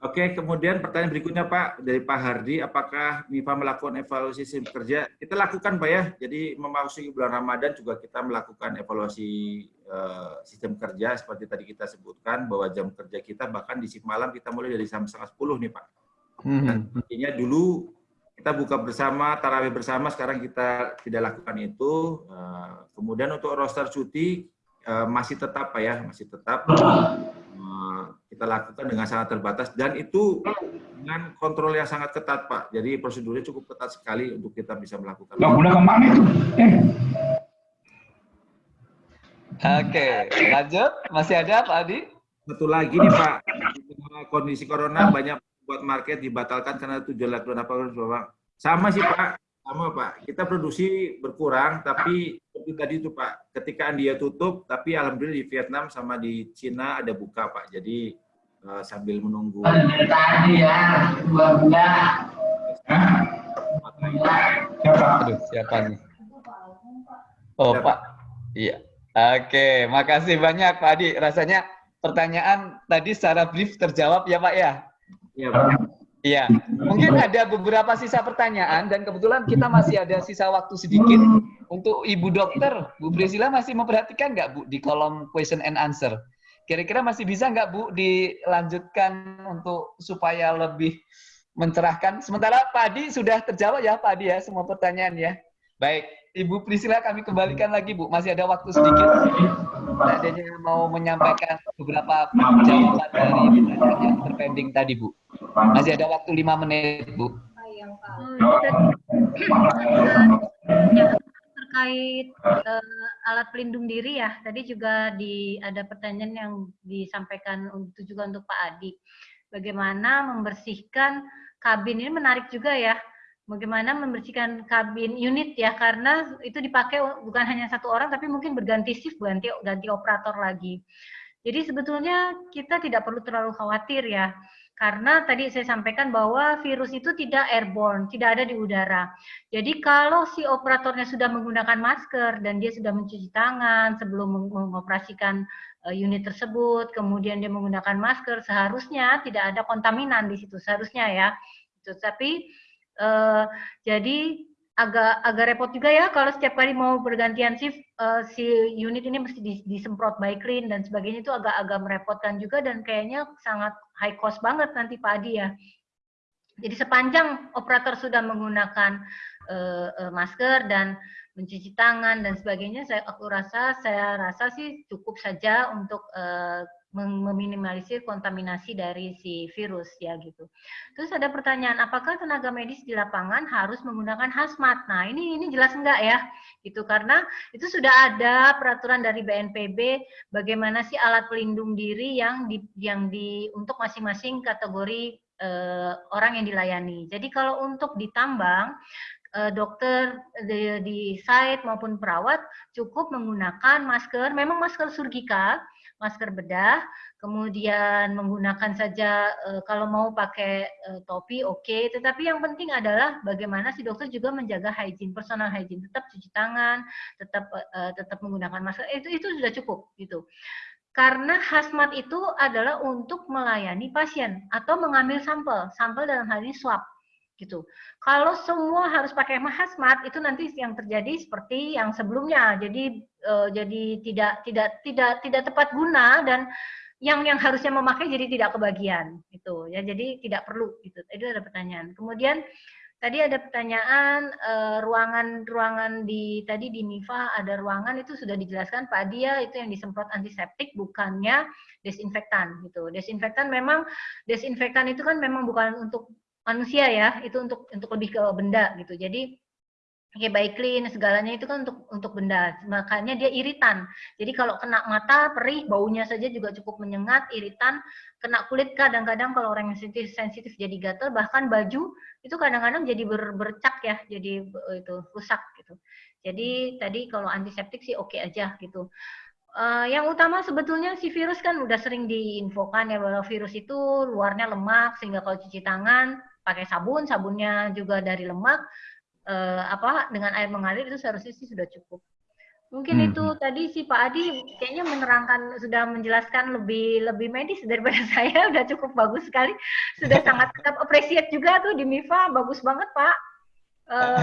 Oke, kemudian pertanyaan berikutnya Pak dari Pak Hardi, apakah MIPA melakukan evaluasi sistem kerja? Kita lakukan Pak ya, jadi memasuki bulan Ramadan juga kita melakukan evaluasi uh, sistem kerja seperti tadi kita sebutkan bahwa jam kerja kita bahkan di shift malam kita mulai dari jam setengah sepuluh nih Pak. Hmm. Dan intinya dulu kita buka bersama, tarawih bersama, sekarang kita tidak lakukan itu. Uh, kemudian untuk roster cuti uh, masih tetap Pak ya, masih tetap kita lakukan dengan sangat terbatas dan itu dengan kontrol yang sangat ketat Pak. Jadi prosedurnya cukup ketat sekali untuk kita bisa melakukan. Nah, udah ke mana itu? Eh. Oke, lanjut. Masih ada Pak Adi? Satu lagi nih Pak, kondisi corona banyak buat market dibatalkan karena tujuan lakukan apa Bapak. Sama sih Pak, sama Pak. Kita produksi berkurang, tapi seperti tadi itu Pak, ketika dia tutup, tapi alhamdulillah di Vietnam sama di Cina ada buka Pak. Jadi uh, sambil menunggu. Tadi ya, dua bulan. Siapa? Aduh, siapa nih? Oh siapa? Pak, iya. Oke, makasih banyak Pak Adi. Rasanya pertanyaan tadi secara brief terjawab ya Pak ya? Iya. Iya, mungkin ada beberapa sisa pertanyaan dan kebetulan kita masih ada sisa waktu sedikit untuk Ibu Dokter. Bu Priscilla masih memperhatikan nggak Bu di kolom question and answer? Kira-kira masih bisa nggak Bu dilanjutkan untuk supaya lebih mencerahkan? Sementara Pak Adi sudah terjawab ya Pak Adi ya semua pertanyaan ya. Baik, Ibu Priscilla kami kembalikan lagi Bu, masih ada waktu sedikit. Adanya mau menyampaikan beberapa jawaban dari pertanyaan yang terpending tadi Bu. Masih ada waktu lima menit Bu. terkait uh, alat pelindung diri ya tadi juga di ada pertanyaan yang disampaikan untuk juga untuk Pak Adi bagaimana membersihkan kabin ini menarik juga ya bagaimana membersihkan kabin unit ya karena itu dipakai bukan hanya satu orang tapi mungkin berganti shift ganti ganti operator lagi jadi sebetulnya kita tidak perlu terlalu khawatir ya karena tadi saya sampaikan bahwa virus itu tidak airborne, tidak ada di udara. Jadi kalau si operatornya sudah menggunakan masker dan dia sudah mencuci tangan sebelum mengoperasikan uh, unit tersebut, kemudian dia menggunakan masker, seharusnya tidak ada kontaminan di situ, seharusnya ya. Tapi uh, jadi agak agak repot juga ya kalau setiap kali mau bergantian shift uh, si unit ini mesti disemprot by clean dan sebagainya itu agak-agak merepotkan juga dan kayaknya sangat high cost banget nanti Pak Adi ya. Jadi sepanjang operator sudah menggunakan uh, uh, masker dan mencuci tangan dan sebagainya, saya aku rasa saya rasa sih cukup saja untuk uh, meminimalisir kontaminasi dari si virus ya gitu. Terus ada pertanyaan, apakah tenaga medis di lapangan harus menggunakan hazmat? Nah ini ini jelas enggak ya, gitu karena itu sudah ada peraturan dari BNPB bagaimana sih alat pelindung diri yang di yang di untuk masing-masing kategori eh, orang yang dilayani. Jadi kalau untuk ditambang eh, dokter di, di site maupun perawat cukup menggunakan masker, memang masker surgical masker bedah, kemudian menggunakan saja e, kalau mau pakai e, topi oke, okay. tetapi yang penting adalah bagaimana si dokter juga menjaga hygiene, personal hygiene, tetap cuci tangan, tetap e, tetap menggunakan masker, itu itu sudah cukup gitu. Karena hazmat itu adalah untuk melayani pasien atau mengambil sampel, sampel dalam hal ini swab gitu. Kalau semua harus pakai hazmat itu nanti yang terjadi seperti yang sebelumnya. Jadi uh, jadi tidak tidak tidak tidak tepat guna dan yang yang harusnya memakai jadi tidak kebagian gitu ya. Jadi tidak perlu gitu. Itu ada pertanyaan. Kemudian tadi ada pertanyaan uh, ruangan ruangan di tadi di MIFA ada ruangan itu sudah dijelaskan Pak Dia itu yang disemprot antiseptik bukannya desinfektan gitu. Desinfektan memang desinfektan itu kan memang bukan untuk manusia ya itu untuk untuk lebih ke benda gitu jadi kayak baik clean segalanya itu kan untuk untuk benda. Makanya dia iritan. Jadi kalau kena mata perih baunya saja juga cukup menyengat iritan kena kulit kadang-kadang kalau orang yang sensitif sensitif jadi gatal bahkan baju itu kadang-kadang jadi ber, bercak ya jadi itu rusak gitu. Jadi tadi kalau antiseptik sih oke okay aja gitu. Uh, yang utama sebetulnya si virus kan udah sering diinfokan ya bahwa virus itu luarnya lemak sehingga kalau cuci tangan pakai sabun, sabunnya juga dari lemak, eh, apa dengan air mengalir itu seharusnya sih sudah cukup. Mungkin hmm. itu tadi si Pak Adi kayaknya menerangkan sudah menjelaskan lebih lebih medis daripada saya udah cukup bagus sekali. Sudah sangat tetap appreciate juga tuh di MIFA bagus banget Pak. Eh,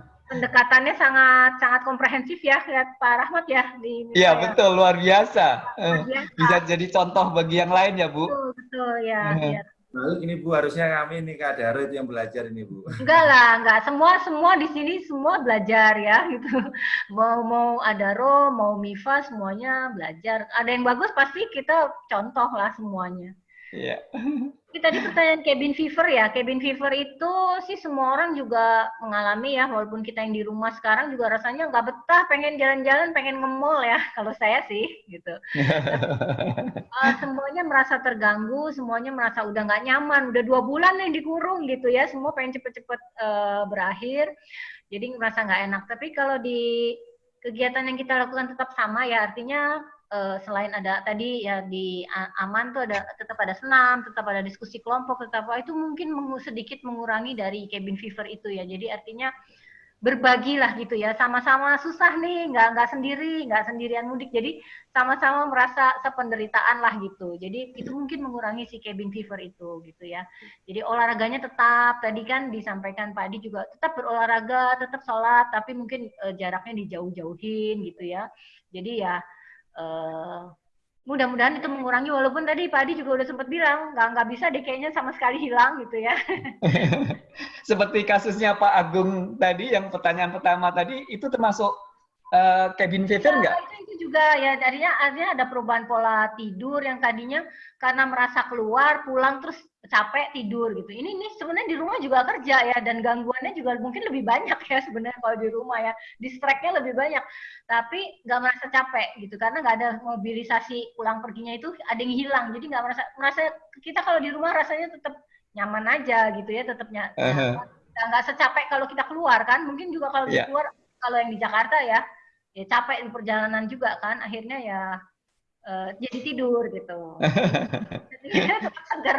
pendekatannya sangat sangat komprehensif ya lihat Pak Rahmat ya di Iya betul luar biasa. luar biasa. Bisa jadi contoh bagi yang lain ya Bu. Betul betul ya. ya. Balik ini Bu, harusnya kami ini Kak Daro itu yang belajar ini Bu. Enggak lah, enggak. Semua semua di sini semua belajar ya gitu. Mau mau Adaro, mau Mifa semuanya belajar. Ada yang bagus pasti kita contoh lah semuanya. Iya. Yeah. tadi pertanyaan cabin fever ya. Cabin fever itu sih semua orang juga mengalami ya, walaupun kita yang di rumah sekarang juga rasanya nggak betah, pengen jalan-jalan, pengen nge-mall ya. Kalau saya sih gitu. uh, semuanya merasa terganggu, semuanya merasa udah nggak nyaman, udah dua bulan yang dikurung gitu ya. Semua pengen cepet-cepet uh, berakhir, jadi merasa nggak enak. Tapi kalau di kegiatan yang kita lakukan tetap sama ya, artinya uh, selain ada tadi ya di aman tuh ada tetap ada senam, tetap ada diskusi kelompok, tetap itu mungkin mengu, sedikit mengurangi dari cabin fever itu ya. Jadi artinya berbagi lah gitu ya. Sama-sama susah nih nggak nggak sendiri nggak sendirian mudik. Jadi sama-sama merasa sependeritaan lah gitu. Jadi itu mungkin mengurangi si cabin fever itu gitu ya. Jadi olahraganya tetap tadi kan disampaikan Pak Adi juga tetap berolahraga tetap sholat tapi mungkin uh, jaraknya dijauh-jauhin gitu ya. Jadi ya uh, mudah-mudahan itu mengurangi walaupun tadi Pak Adi juga udah sempat bilang nggak nggak bisa deh kayaknya sama sekali hilang gitu ya. Seperti kasusnya Pak Agung tadi yang pertanyaan pertama tadi itu termasuk uh, cabin fever nggak? Ya, itu, juga ya tadinya artinya ada perubahan pola tidur yang tadinya karena merasa keluar pulang terus capek tidur gitu. Ini ini sebenarnya di rumah juga kerja ya dan gangguannya juga mungkin lebih banyak ya sebenarnya kalau di rumah ya. Distract-nya lebih banyak. Tapi nggak merasa capek gitu karena nggak ada mobilisasi pulang perginya itu ada yang hilang. Jadi nggak merasa merasa kita kalau di rumah rasanya tetap nyaman aja gitu ya, tetap nyaman. Uh -huh. Nggak secapek kalau kita keluar kan. Mungkin juga kalau yeah. di keluar kalau yang di Jakarta ya ya capek di perjalanan juga kan. Akhirnya ya uh, jadi tidur gitu. jadi tetap segar.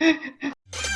Ha ha ha.